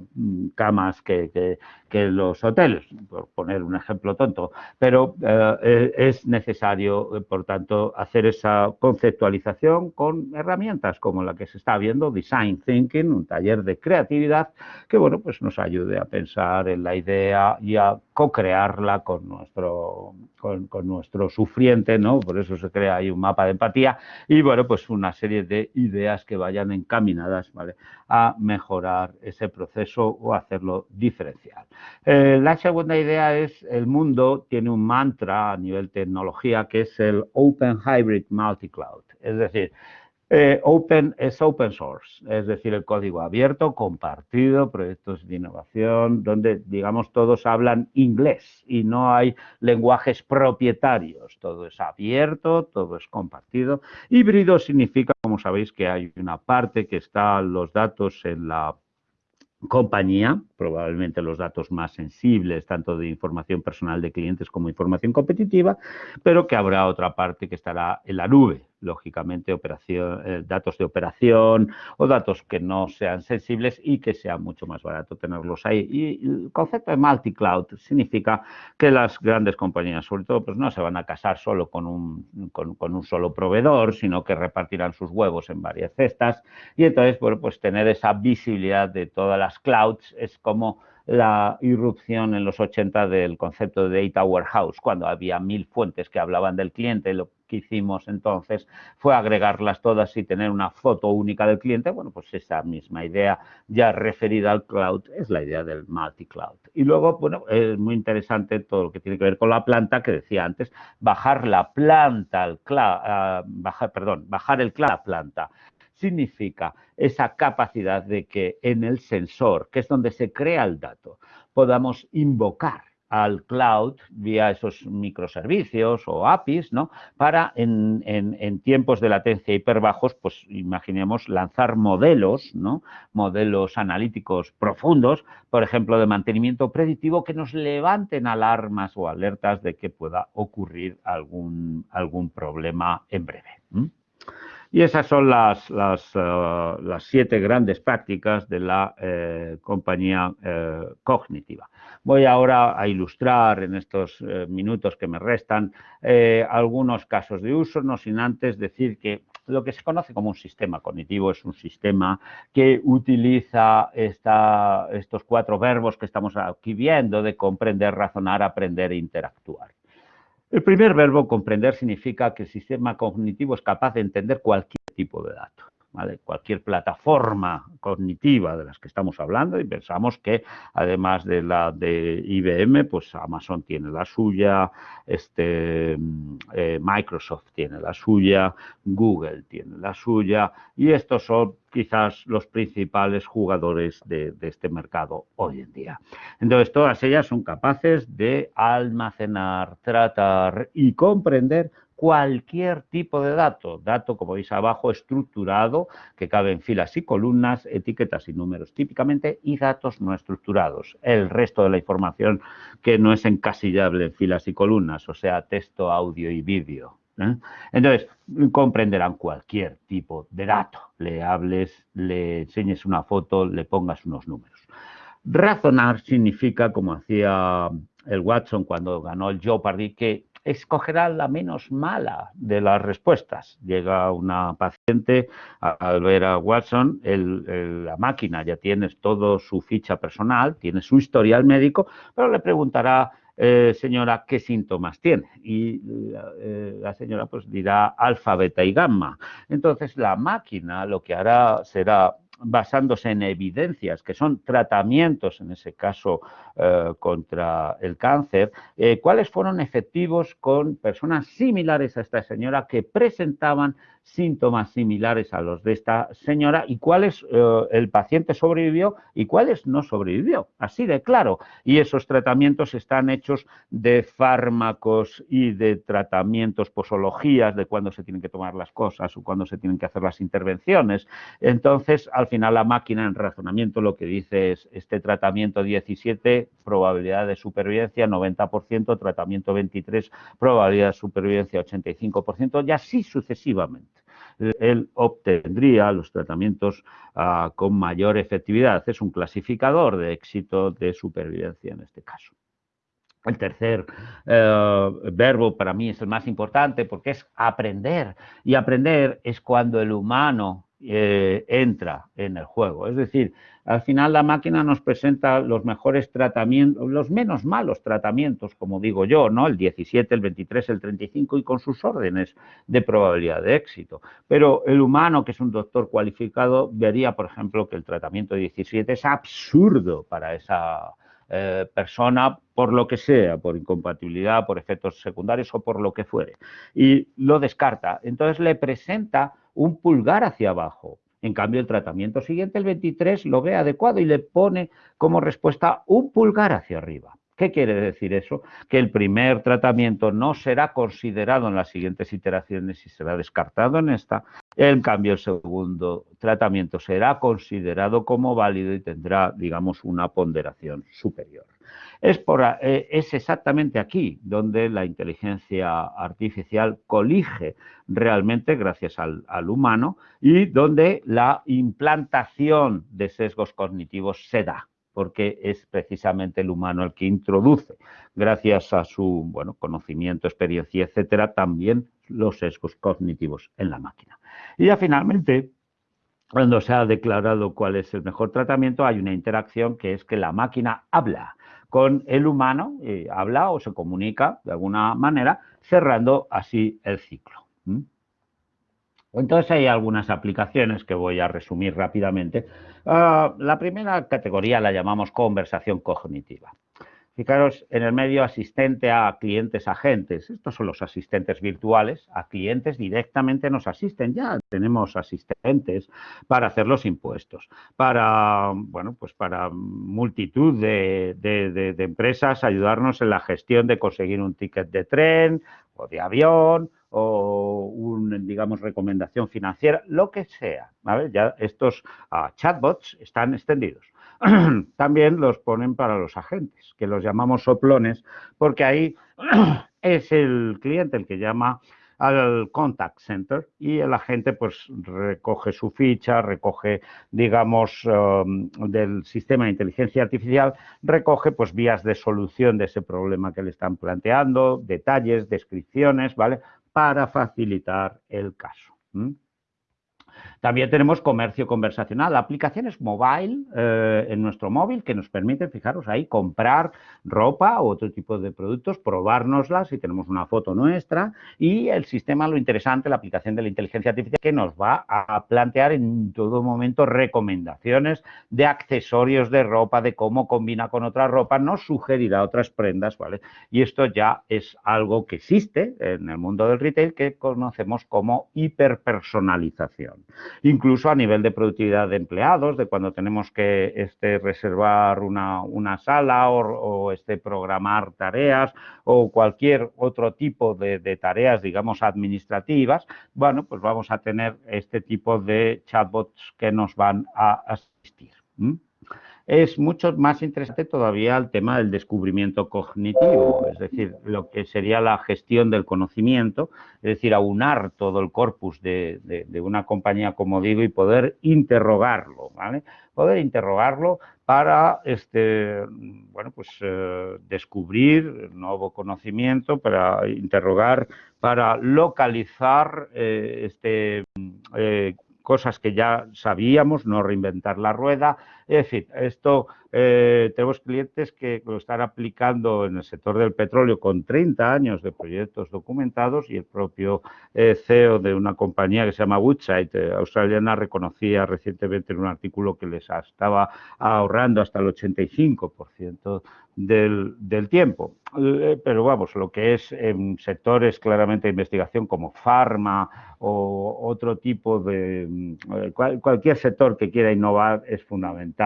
camas que, los hoteles, por poner un ejemplo tonto. Pero eh, es necesario, por tanto, hacer esa conceptualización con herramientas como la que se está viendo, Design Thinking, un taller de creatividad que bueno, pues nos ayude a pensar en la idea y a co-crearla con nuestro, con nuestro sufriente, ¿no? Por eso se crea ahí un mapa de empatía y bueno, pues una serie de ideas que vayan encaminadas a mejorar ese proceso o hacerlo diferencial. Eh, la segunda idea es el mundo tiene un mantra a nivel tecnología que es el Open Hybrid Multi-Cloud. Es decir, eh, open es open source, es decir, el código abierto, compartido, proyectos de innovación, donde, digamos, todos hablan inglés y no hay lenguajes propietarios. Todo es abierto, todo es compartido. Híbrido significa, como sabéis, que hay una parte que está los datos en la compañía, probablemente los datos más sensibles, tanto de información personal de clientes como información competitiva, pero que habrá otra parte que estará en la nube, lógicamente operación, eh, datos de operación o datos que no sean sensibles y que sea mucho más barato tenerlos ahí. Y el concepto de multi-cloud significa que las grandes compañías, sobre todo, pues no se van a casar solo con un, con, un solo proveedor, sino que repartirán sus huevos en varias cestas y entonces, bueno, pues tener esa visibilidad de todas las clouds es como la irrupción en los 80 del concepto de Data Warehouse, cuando había mil fuentes que hablaban del cliente. Lo que hicimos entonces fue agregarlas todas y tener una foto única del cliente. Bueno, pues esa misma idea ya referida al cloud es la idea del multi-cloud. Y luego, bueno, es muy interesante todo lo que tiene que ver con la planta que decía antes, bajar la planta al cloud, bajar, perdón, bajar el cloud a la planta significa esa capacidad de que en el sensor, que es donde se crea el dato, podamos invocar al cloud vía esos microservicios o APIs, ¿no? Para en, en, tiempos de latencia hiperbajos, pues imaginemos lanzar modelos, ¿no? Modelos analíticos profundos, por ejemplo, de mantenimiento predictivo que nos levanten alarmas o alertas de que pueda ocurrir algún, algún problema en breve. Y esas son las, las, eh, las, siete grandes prácticas de la eh, compañía eh, cognitiva. Voy ahora a ilustrar en estos minutos que me restan algunos casos de uso, no sin antes decir que lo que se conoce como un sistema cognitivo es un sistema que utiliza esta, estos cuatro verbos que estamos aquí viendo de comprender, razonar, aprender e interactuar. El primer verbo, comprender, significa que el sistema cognitivo es capaz de entender cualquier tipo de dato. Cualquier plataforma cognitiva de las que estamos hablando y pensamos que además de la de IBM, pues Amazon tiene la suya, este, eh, Microsoft tiene la suya, Google tiene la suya y estos son quizás los principales jugadores de, este mercado hoy en día. Entonces, todas ellas son capaces de almacenar, tratar y comprender cualquier tipo de dato, dato como veis abajo estructurado que cabe en filas y columnas, etiquetas y números típicamente y datos no estructurados, el resto de la información que no es encasillable en filas y columnas, o sea, texto, audio y vídeo. ¿Eh? Entonces, comprenderán cualquier tipo de dato, le hables, le enseñes una foto, le pongas unos números. Razonar significa, como hacía el Watson cuando ganó el Jeopardy, que escogerá la menos mala de las respuestas. Llega una paciente al ver a Watson, la máquina ya tiene todo su ficha personal, tiene su historial médico, pero le preguntará eh, señora, ¿qué síntomas tiene? Y eh, la señora pues dirá alfa, beta y gamma. Entonces la máquina lo que hará será basándose en evidencias, que son tratamientos, en ese caso, eh, contra el cáncer, eh, cuáles fueron efectivos con personas similares a esta señora que presentaban síntomas similares a los de esta señora y cuáles eh, el paciente sobrevivió y cuáles no sobrevivió, así de claro. Y esos tratamientos están hechos de fármacos y de tratamientos, posologías de cuándo se tienen que tomar las cosas o cuándo se tienen que hacer las intervenciones. Entonces, al final la máquina en razonamiento lo que dice es este tratamiento 17, probabilidad de supervivencia 90%, tratamiento 23, probabilidad de supervivencia 85% y así sucesivamente él obtendría los tratamientos ah, con mayor efectividad. Es un clasificador de éxito de supervivencia en este caso. El tercer eh, verbo para mí es el más importante porque es aprender. Y aprender es cuando el humano eh, entra en el juego. Es decir, al final la máquina nos presenta los mejores tratamientos, los menos malos tratamientos, como digo yo, ¿no? El 17, el 23, el 35 y con sus órdenes de probabilidad de éxito. Pero el humano, que es un doctor cualificado, vería, por ejemplo, que el tratamiento 17 es absurdo para esa eh, persona por lo que sea, por incompatibilidad, por efectos secundarios o por lo que fuere. Y lo descarta. Entonces le presenta un pulgar hacia abajo. En cambio, el tratamiento siguiente, el 23, lo ve adecuado y le pone como respuesta un pulgar hacia arriba. ¿Qué quiere decir eso? Que el primer tratamiento no será considerado en las siguientes iteraciones y será descartado en esta. En cambio, el segundo tratamiento será considerado como válido y tendrá, digamos, una ponderación superior. Es, eh, exactamente aquí donde la inteligencia artificial colige realmente gracias al, humano y donde la implantación de sesgos cognitivos se da porque es precisamente el humano el que introduce, gracias a su bueno, conocimiento, experiencia, etcétera, también los sesgos cognitivos en la máquina. Y ya finalmente, cuando se ha declarado cuál es el mejor tratamiento, hay una interacción que es que la máquina habla con el humano, y habla o se comunica de alguna manera, cerrando así el ciclo. Entonces hay algunas aplicaciones que voy a resumir rápidamente. Ah, la primera categoría la llamamos conversación cognitiva. Fijaros en el medio asistente a clientes agentes. Estos son los asistentes virtuales. A clientes directamente nos asisten. Ya tenemos asistentes para hacer los impuestos, para, bueno, pues para multitud de, de empresas ayudarnos en la gestión de conseguir un ticket de tren de avión o un, digamos, recomendación financiera, lo que sea. Ya estos ah, chatbots están extendidos. [clears throat] También los ponen para los agentes, que los llamamos soplones, porque ahí [clears throat] es el cliente el que llama al contact center y el agente pues recoge su ficha, recoge digamos um, del sistema de inteligencia artificial, recoge pues vías de solución de ese problema que le están planteando, detalles, descripciones, ¿vale? Para facilitar el caso. También tenemos comercio conversacional, aplicaciones mobile eh, en nuestro móvil que nos permiten, fijaros ahí, comprar ropa o otro tipo de productos, probárnosla si tenemos una foto nuestra y el sistema, lo interesante, la aplicación de la inteligencia artificial que nos va a plantear en todo momento recomendaciones de accesorios de ropa, de cómo combina con otra ropa, nos sugerirá otras prendas, ¿vale? Y esto ya es algo que existe en el mundo del retail que conocemos como hiperpersonalización incluso a nivel de productividad de empleados, de cuando tenemos que este, reservar una, sala o, este, programar tareas o cualquier otro tipo de, tareas, digamos, administrativas, bueno, pues vamos a tener este tipo de chatbots que nos van a asistir es mucho más interesante todavía el tema del descubrimiento cognitivo, es decir, lo que sería la gestión del conocimiento, es decir, aunar todo el corpus de, una compañía, como digo, y poder interrogarlo, ¿vale? Poder interrogarlo para este, bueno, pues, eh, descubrir nuevo conocimiento, para interrogar, para localizar eh, este, eh, cosas que ya sabíamos, no reinventar la rueda. Es decir, esto eh, tenemos clientes que lo están aplicando en el sector del petróleo con 30 años de proyectos documentados y el propio eh, CEO de una compañía que se llama Woodside, eh, australiana, reconocía recientemente en un artículo que les estaba ahorrando hasta el 85% del, del, tiempo. Pero vamos, lo que es en sectores claramente de investigación como farma o otro tipo de cualquier sector que quiera innovar es fundamental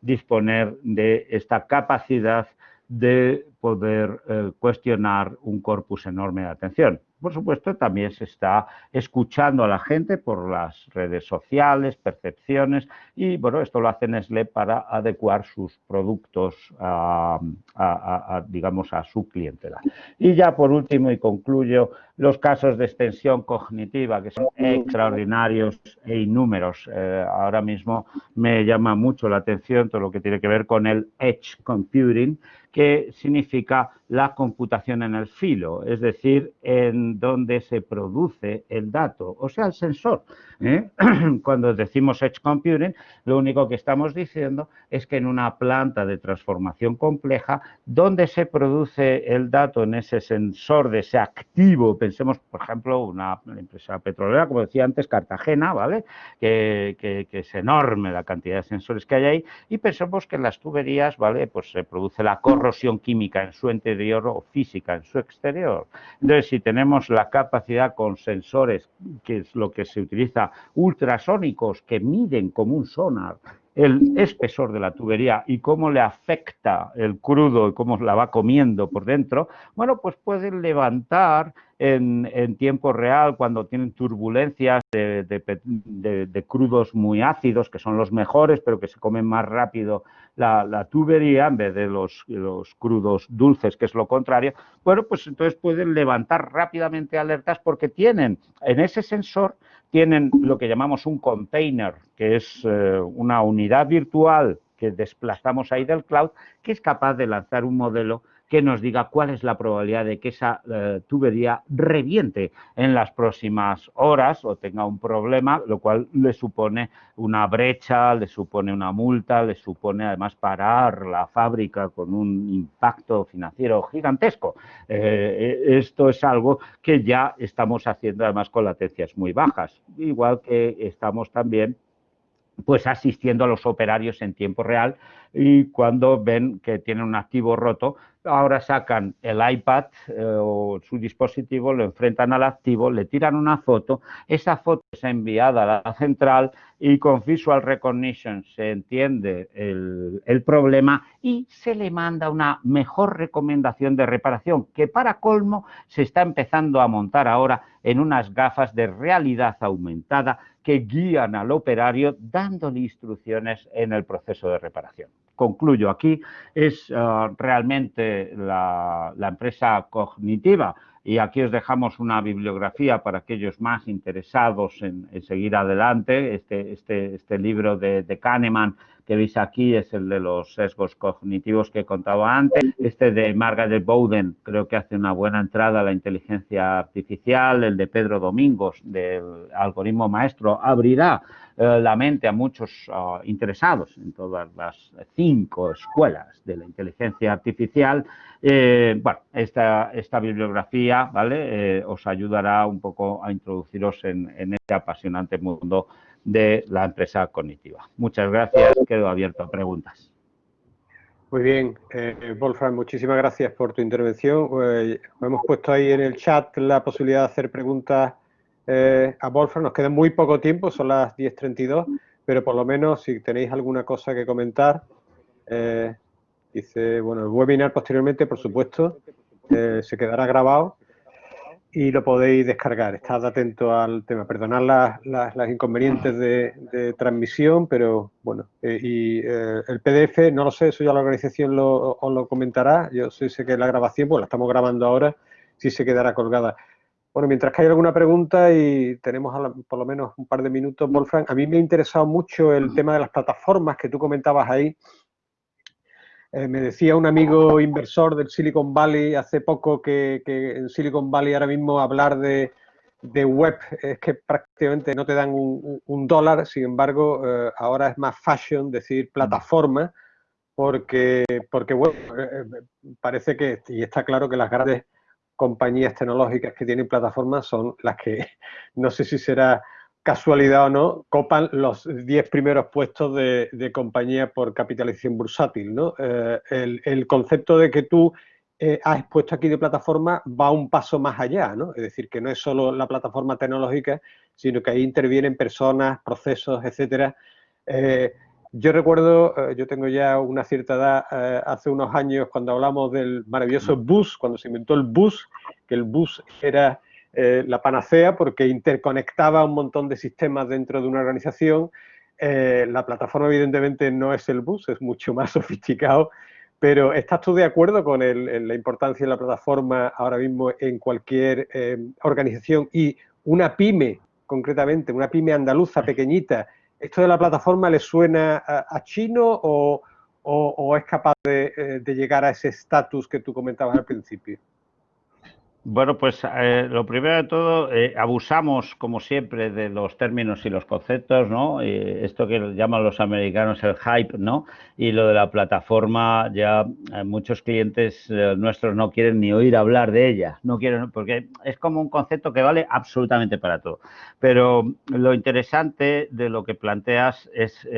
disponer de esta capacidad de poder eh, cuestionar un corpus enorme de atención. Por supuesto, también se está escuchando a la gente por las redes sociales, percepciones, y bueno, esto lo hace Nestlé para adecuar sus productos a, digamos, a su clientela. Y ya por último, y concluyo, los casos de extensión cognitiva, que son extraordinarios e innúmeros. Eh, ahora mismo me llama mucho la atención todo lo que tiene que ver con el edge computing, que significa científica la computación en el filo, es decir, en donde se produce el dato, o sea, el sensor. ¿eh? [clears throat] Cuando decimos edge computing, lo único que estamos diciendo es que en una planta de transformación compleja, donde se produce el dato en ese sensor de ese activo, pensemos, por ejemplo, una empresa petrolera, como decía antes, Cartagena, ¿vale? Que, que, es enorme la cantidad de sensores que hay ahí, y pensemos que en las tuberías, ¿vale? Pues se produce la corrosión química en su o física en su exterior. Entonces, si tenemos la capacidad con sensores, que es lo que se utiliza, ultrasónicos, que miden como un sonar el espesor de la tubería y cómo le afecta el crudo y cómo la va comiendo por dentro, bueno, pues pueden levantar en, tiempo real cuando tienen turbulencias de, crudos muy ácidos, que son los mejores, pero que se comen más rápido la, tubería en vez de los, los, crudos dulces, que es lo contrario, bueno, pues entonces pueden levantar rápidamente alertas porque tienen en ese sensor tienen lo que llamamos un container, que es eh, una unidad virtual que desplazamos ahí del cloud, que es capaz de lanzar un modelo que nos diga cuál es la probabilidad de que esa eh, tubería reviente en las próximas horas o tenga un problema, lo cual le supone una brecha, le supone una multa, le supone además parar la fábrica con un impacto financiero gigantesco. Eh, esto es algo que ya estamos haciendo además con latencias muy bajas, igual que estamos también pues asistiendo a los operarios en tiempo real y cuando ven que tienen un activo roto, ahora sacan el iPad eh, o su dispositivo, lo enfrentan al activo, le tiran una foto, esa foto es enviada a la central y con Visual Recognition se entiende el, el problema y se le manda una mejor recomendación de reparación que para colmo se está empezando a montar ahora en unas gafas de realidad aumentada que guían al operario dándole instrucciones en el proceso de reparación. Concluyo aquí, es uh, realmente la, empresa cognitiva y aquí os dejamos una bibliografía para aquellos más interesados en, en seguir adelante. Este, este, este libro de, de Kahneman que veis aquí es el de los sesgos cognitivos que he contado antes. Este de Margaret Bowden creo que hace una buena entrada a la inteligencia artificial. El de Pedro Domingos del algoritmo maestro abrirá eh, la mente a muchos uh, interesados en todas las cinco escuelas de la inteligencia artificial. Eh, bueno, esta, esta, bibliografía ¿vale? Eh, os ayudará un poco a introduciros en, en este apasionante mundo de la empresa cognitiva. Muchas gracias, quedo abierto a preguntas. Muy bien, eh, Wolfram, muchísimas gracias por tu intervención. Hemos puesto ahí en el chat la posibilidad de hacer preguntas eh, a Wolfram. Nos queda muy poco tiempo, son las 10.32, pero por lo menos si tenéis alguna cosa que comentar. Eh, dice, bueno, el webinar posteriormente, por supuesto, eh, se quedará grabado y lo podéis descargar. Estad atento al tema. Perdonad las, inconvenientes de, transmisión, pero bueno, y el PDF, no lo sé, eso ya la organización lo, os lo comentará. Yo sé que la grabación, pues la estamos grabando ahora, sí se quedará colgada. Bueno, mientras que hay alguna pregunta y tenemos la, por lo menos un par de minutos, Wolfram, a mí me ha interesado mucho el tema de las plataformas que tú comentabas ahí, eh, me decía un amigo inversor del Silicon Valley hace poco que, que en Silicon Valley ahora mismo hablar de, de, web es que prácticamente no te dan un, un dólar, sin embargo, eh, ahora es más fashion decir plataforma, porque, porque bueno, eh, parece que, y está claro que las grandes compañías tecnológicas que tienen plataformas son las que, [laughs] no sé si será casualidad o no, copan los 10 primeros puestos de, compañía por capitalización bursátil. ¿no? Eh, el, concepto de que tú eh, has expuesto aquí de plataforma va un paso más allá, ¿no? es decir, que no es solo la plataforma tecnológica, sino que ahí intervienen personas, procesos, etcétera. Eh, yo recuerdo, eh, yo tengo ya una cierta edad, eh, hace unos años cuando hablamos del maravilloso bus, cuando se inventó el bus, que el bus era eh, la panacea porque interconectaba un montón de sistemas dentro de una organización. La plataforma evidentemente no es el bus, es mucho más [laughs] sofisticado, pero ¿estás tú de acuerdo con el, la importancia de la plataforma ahora mismo en cualquier organización y una pyme, concretamente, una pyme andaluza pequeñita, ¿esto de la plataforma le suena a, chino o, es capaz de, eh, de llegar a ese estatus que tú comentabas al principio? Bueno, pues eh, lo primero de todo, eh, abusamos, como siempre, de los términos y los conceptos, ¿no? Eh, esto que llaman los americanos el hype, ¿no? Y lo de la plataforma, ya eh, muchos clientes eh, nuestros no quieren ni oír hablar de ella, no quieren, porque es como un concepto que vale absolutamente para todo. Pero lo interesante de lo que planteas es,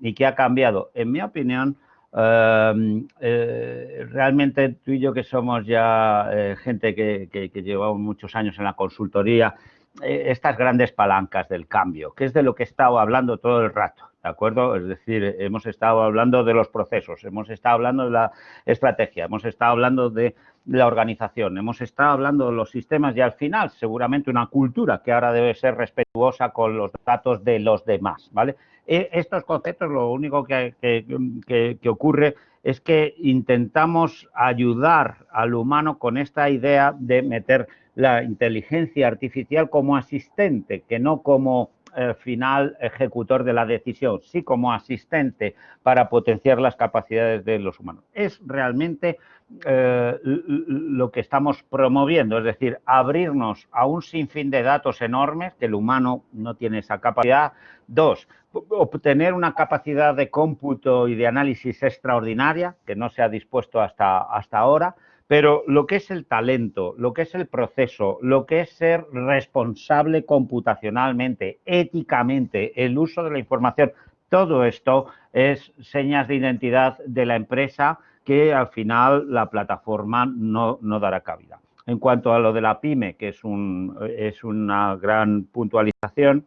y que ha cambiado, en mi opinión, Eh, realmente tú y yo que somos ya eh, gente que, llevamos muchos años en la consultoría, estas grandes palancas del cambio, que es de lo que he estado hablando todo el rato, ¿de acuerdo? Es decir, hemos estado hablando de los procesos, hemos estado hablando de la estrategia, hemos estado hablando de la organización, hemos estado hablando de los sistemas y al final seguramente una cultura que ahora debe ser respetuosa con los datos de los demás, ¿vale? E, estos conceptos lo único que, que, que, ocurre es que intentamos ayudar al humano con esta idea de meter la inteligencia artificial como asistente, que no como eh, final ejecutor de la decisión, sí como asistente para potenciar las capacidades de los humanos. Es realmente eh, lo que estamos promoviendo, es decir, abrirnos a un sinfín de datos enormes, que el humano no tiene esa capacidad. Dos, obtener una capacidad de cómputo y de análisis extraordinaria, que no se ha dispuesto hasta, hasta ahora, pero lo que es el talento, lo que es el proceso, lo que es ser responsable computacionalmente, éticamente, el uso de la información Todo esto es señas de identidad de la empresa que al final la plataforma no, dará cabida. En cuanto a lo de la pyme, que es, un, es una gran puntualización,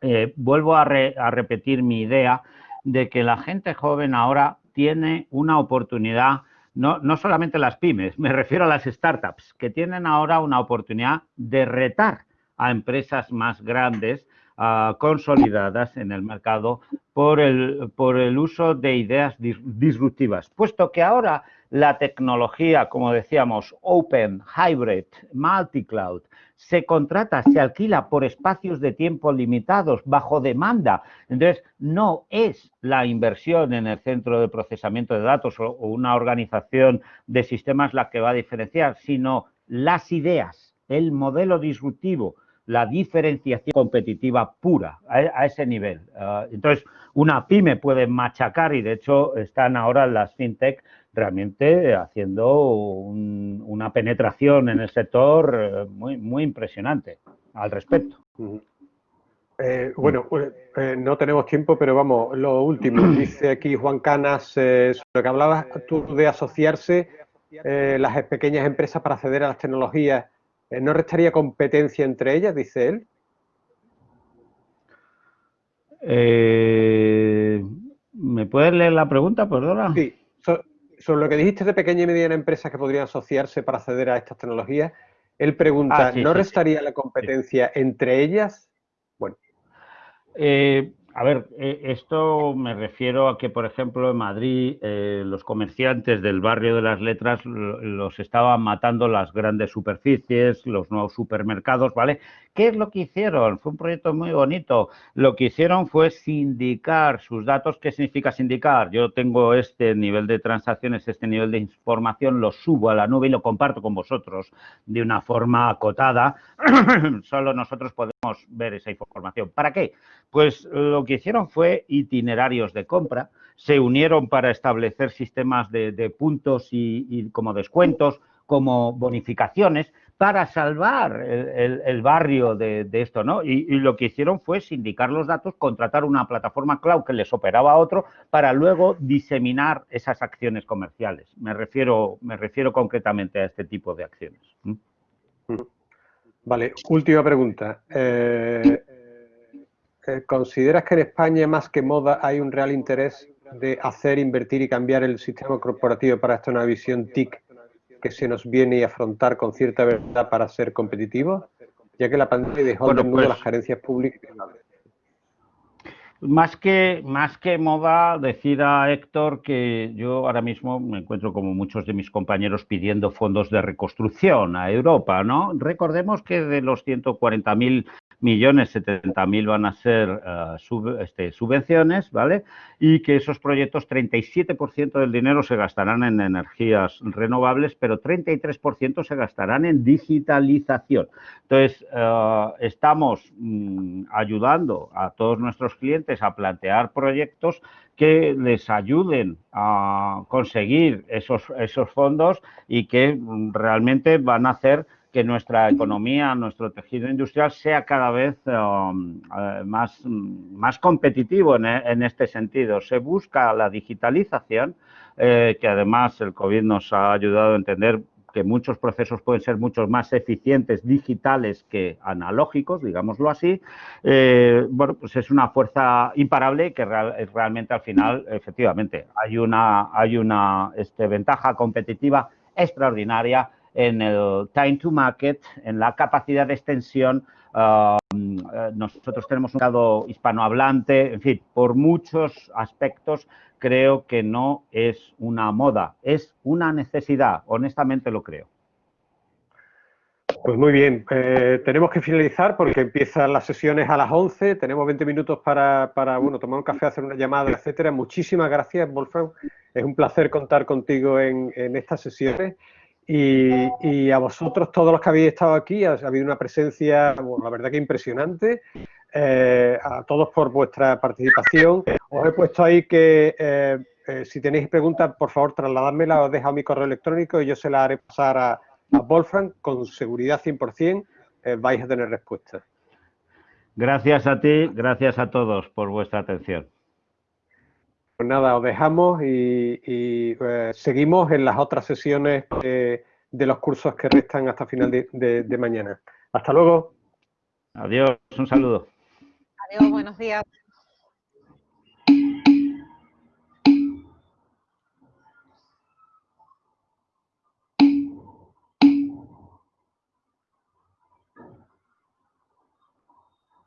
eh, vuelvo a, repetir mi idea de que la gente joven ahora tiene una oportunidad, no, no solamente las pymes, me refiero a las startups, que tienen ahora una oportunidad de retar a empresas más grandes consolidadas en el mercado por el, por el uso de ideas disruptivas, puesto que ahora la tecnología, como decíamos, open, hybrid, multi-cloud, se contrata, se alquila por espacios de tiempo limitados, bajo demanda. Entonces, no es la inversión en el centro de procesamiento de datos o una organización de sistemas la que va a diferenciar, sino las ideas, el modelo disruptivo, la diferenciación competitiva pura a, ese nivel. Ah, entonces, una pyme puede machacar y de hecho están ahora las fintech realmente haciendo una penetración en el sector eh, muy, muy impresionante al respecto. Eh, bueno, eh, no tenemos tiempo, pero vamos, lo último. [clears throat] Dice aquí Juan Canas, sobre lo que hablabas tú de asociarse las pequeñas empresas para acceder a las tecnologías ¿No restaría competencia entre ellas, dice él? Eh, ¿Me puedes leer la pregunta, perdona? Sí, sobre lo que dijiste de pequeña y mediana empresas que podrían asociarse para acceder a estas tecnologías, él pregunta, ah, ¿no restaría la competencia entre ellas? Bueno. Eh, a ver, eh, esto me refiero a que, por ejemplo, en Madrid eh, los comerciantes del barrio de las letras los estaban matando las grandes superficies, los nuevos supermercados, ¿vale? ¿Qué es lo que hicieron? Fue un proyecto muy bonito. Lo que hicieron fue sindicar sus datos. ¿Qué significa sindicar? Yo tengo este nivel de transacciones, este nivel de información, lo subo a la nube y lo comparto con vosotros de una forma acotada. [clears throat] Solo nosotros podemos ver esa información. ¿Para qué? Pues lo que hicieron fue itinerarios de compra, se unieron para establecer sistemas de, puntos y como descuentos, como bonificaciones, para salvar el, barrio de, esto, ¿no? Y, lo que hicieron fue sindicar los datos, contratar una plataforma cloud que les operaba a otro para luego diseminar esas acciones comerciales. Me refiero, me refiero concretamente a este tipo de acciones. Vale, última pregunta. Eh, ¿Consideras que en España, más que moda, hay un real interés de hacer, invertir y cambiar el sistema corporativo para esta nueva visión TIC que se nos viene y afrontar con cierta verdad para ser competitivos, ya que la pandemia dejó bueno, pues, las carencias públicas. Más que, más que moda, decida Héctor que yo ahora mismo me encuentro como muchos de mis compañeros pidiendo fondos de reconstrucción a Europa, ¿no? Recordemos que de los 140.000 millones 70 mil van a ser eh, este, subvenciones, ¿vale? Y que esos proyectos, 37% del dinero se gastarán en energías renovables, pero 33% se gastarán en digitalización. Entonces, eh, estamos mm, ayudando a todos nuestros clientes a plantear proyectos que les ayuden a conseguir esos, esos fondos y que mm, realmente van a hacer que nuestra economía, nuestro tejido industrial sea cada vez um, eh, más, más competitivo en, este sentido. Se busca la digitalización, eh, que además el COVID nos ha ayudado a entender que muchos procesos pueden ser mucho más eficientes digitales que analógicos, digámoslo así, eh, bueno, pues es una fuerza imparable que realmente al final, efectivamente, hay una, hay una este, ventaja competitiva extraordinaria en el time to market, en la capacidad de extensión. Um, eh, nosotros tenemos un mercado hispanohablante, en fin, por muchos aspectos creo que no es una moda, es una necesidad, honestamente lo creo. Pues muy bien, eh, tenemos que finalizar porque empiezan las sesiones a las 11, tenemos 20 minutos para, bueno, tomar un café, hacer una llamada, etcétera. Muchísimas gracias, Wolfgang. Es un placer contar contigo en, en estas sesiones. Y, a vosotros, todos los que habéis estado aquí, ha, habido una presencia, la verdad que impresionante. Eh, a todos por vuestra participación. Os he puesto ahí que eh, eh, si tenéis preguntas, por favor, trasladádmela, os he dejado mi correo electrónico y yo se la haré pasar a, a Wolfgang con seguridad 100%, vais a tener respuestas. Gracias a ti, gracias a todos por vuestra atención. Pues nada, os dejamos y, eh, seguimos en las otras sesiones de, los cursos que restan hasta final de mañana. Hasta luego. Adiós, un saludo. Adiós, buenos días.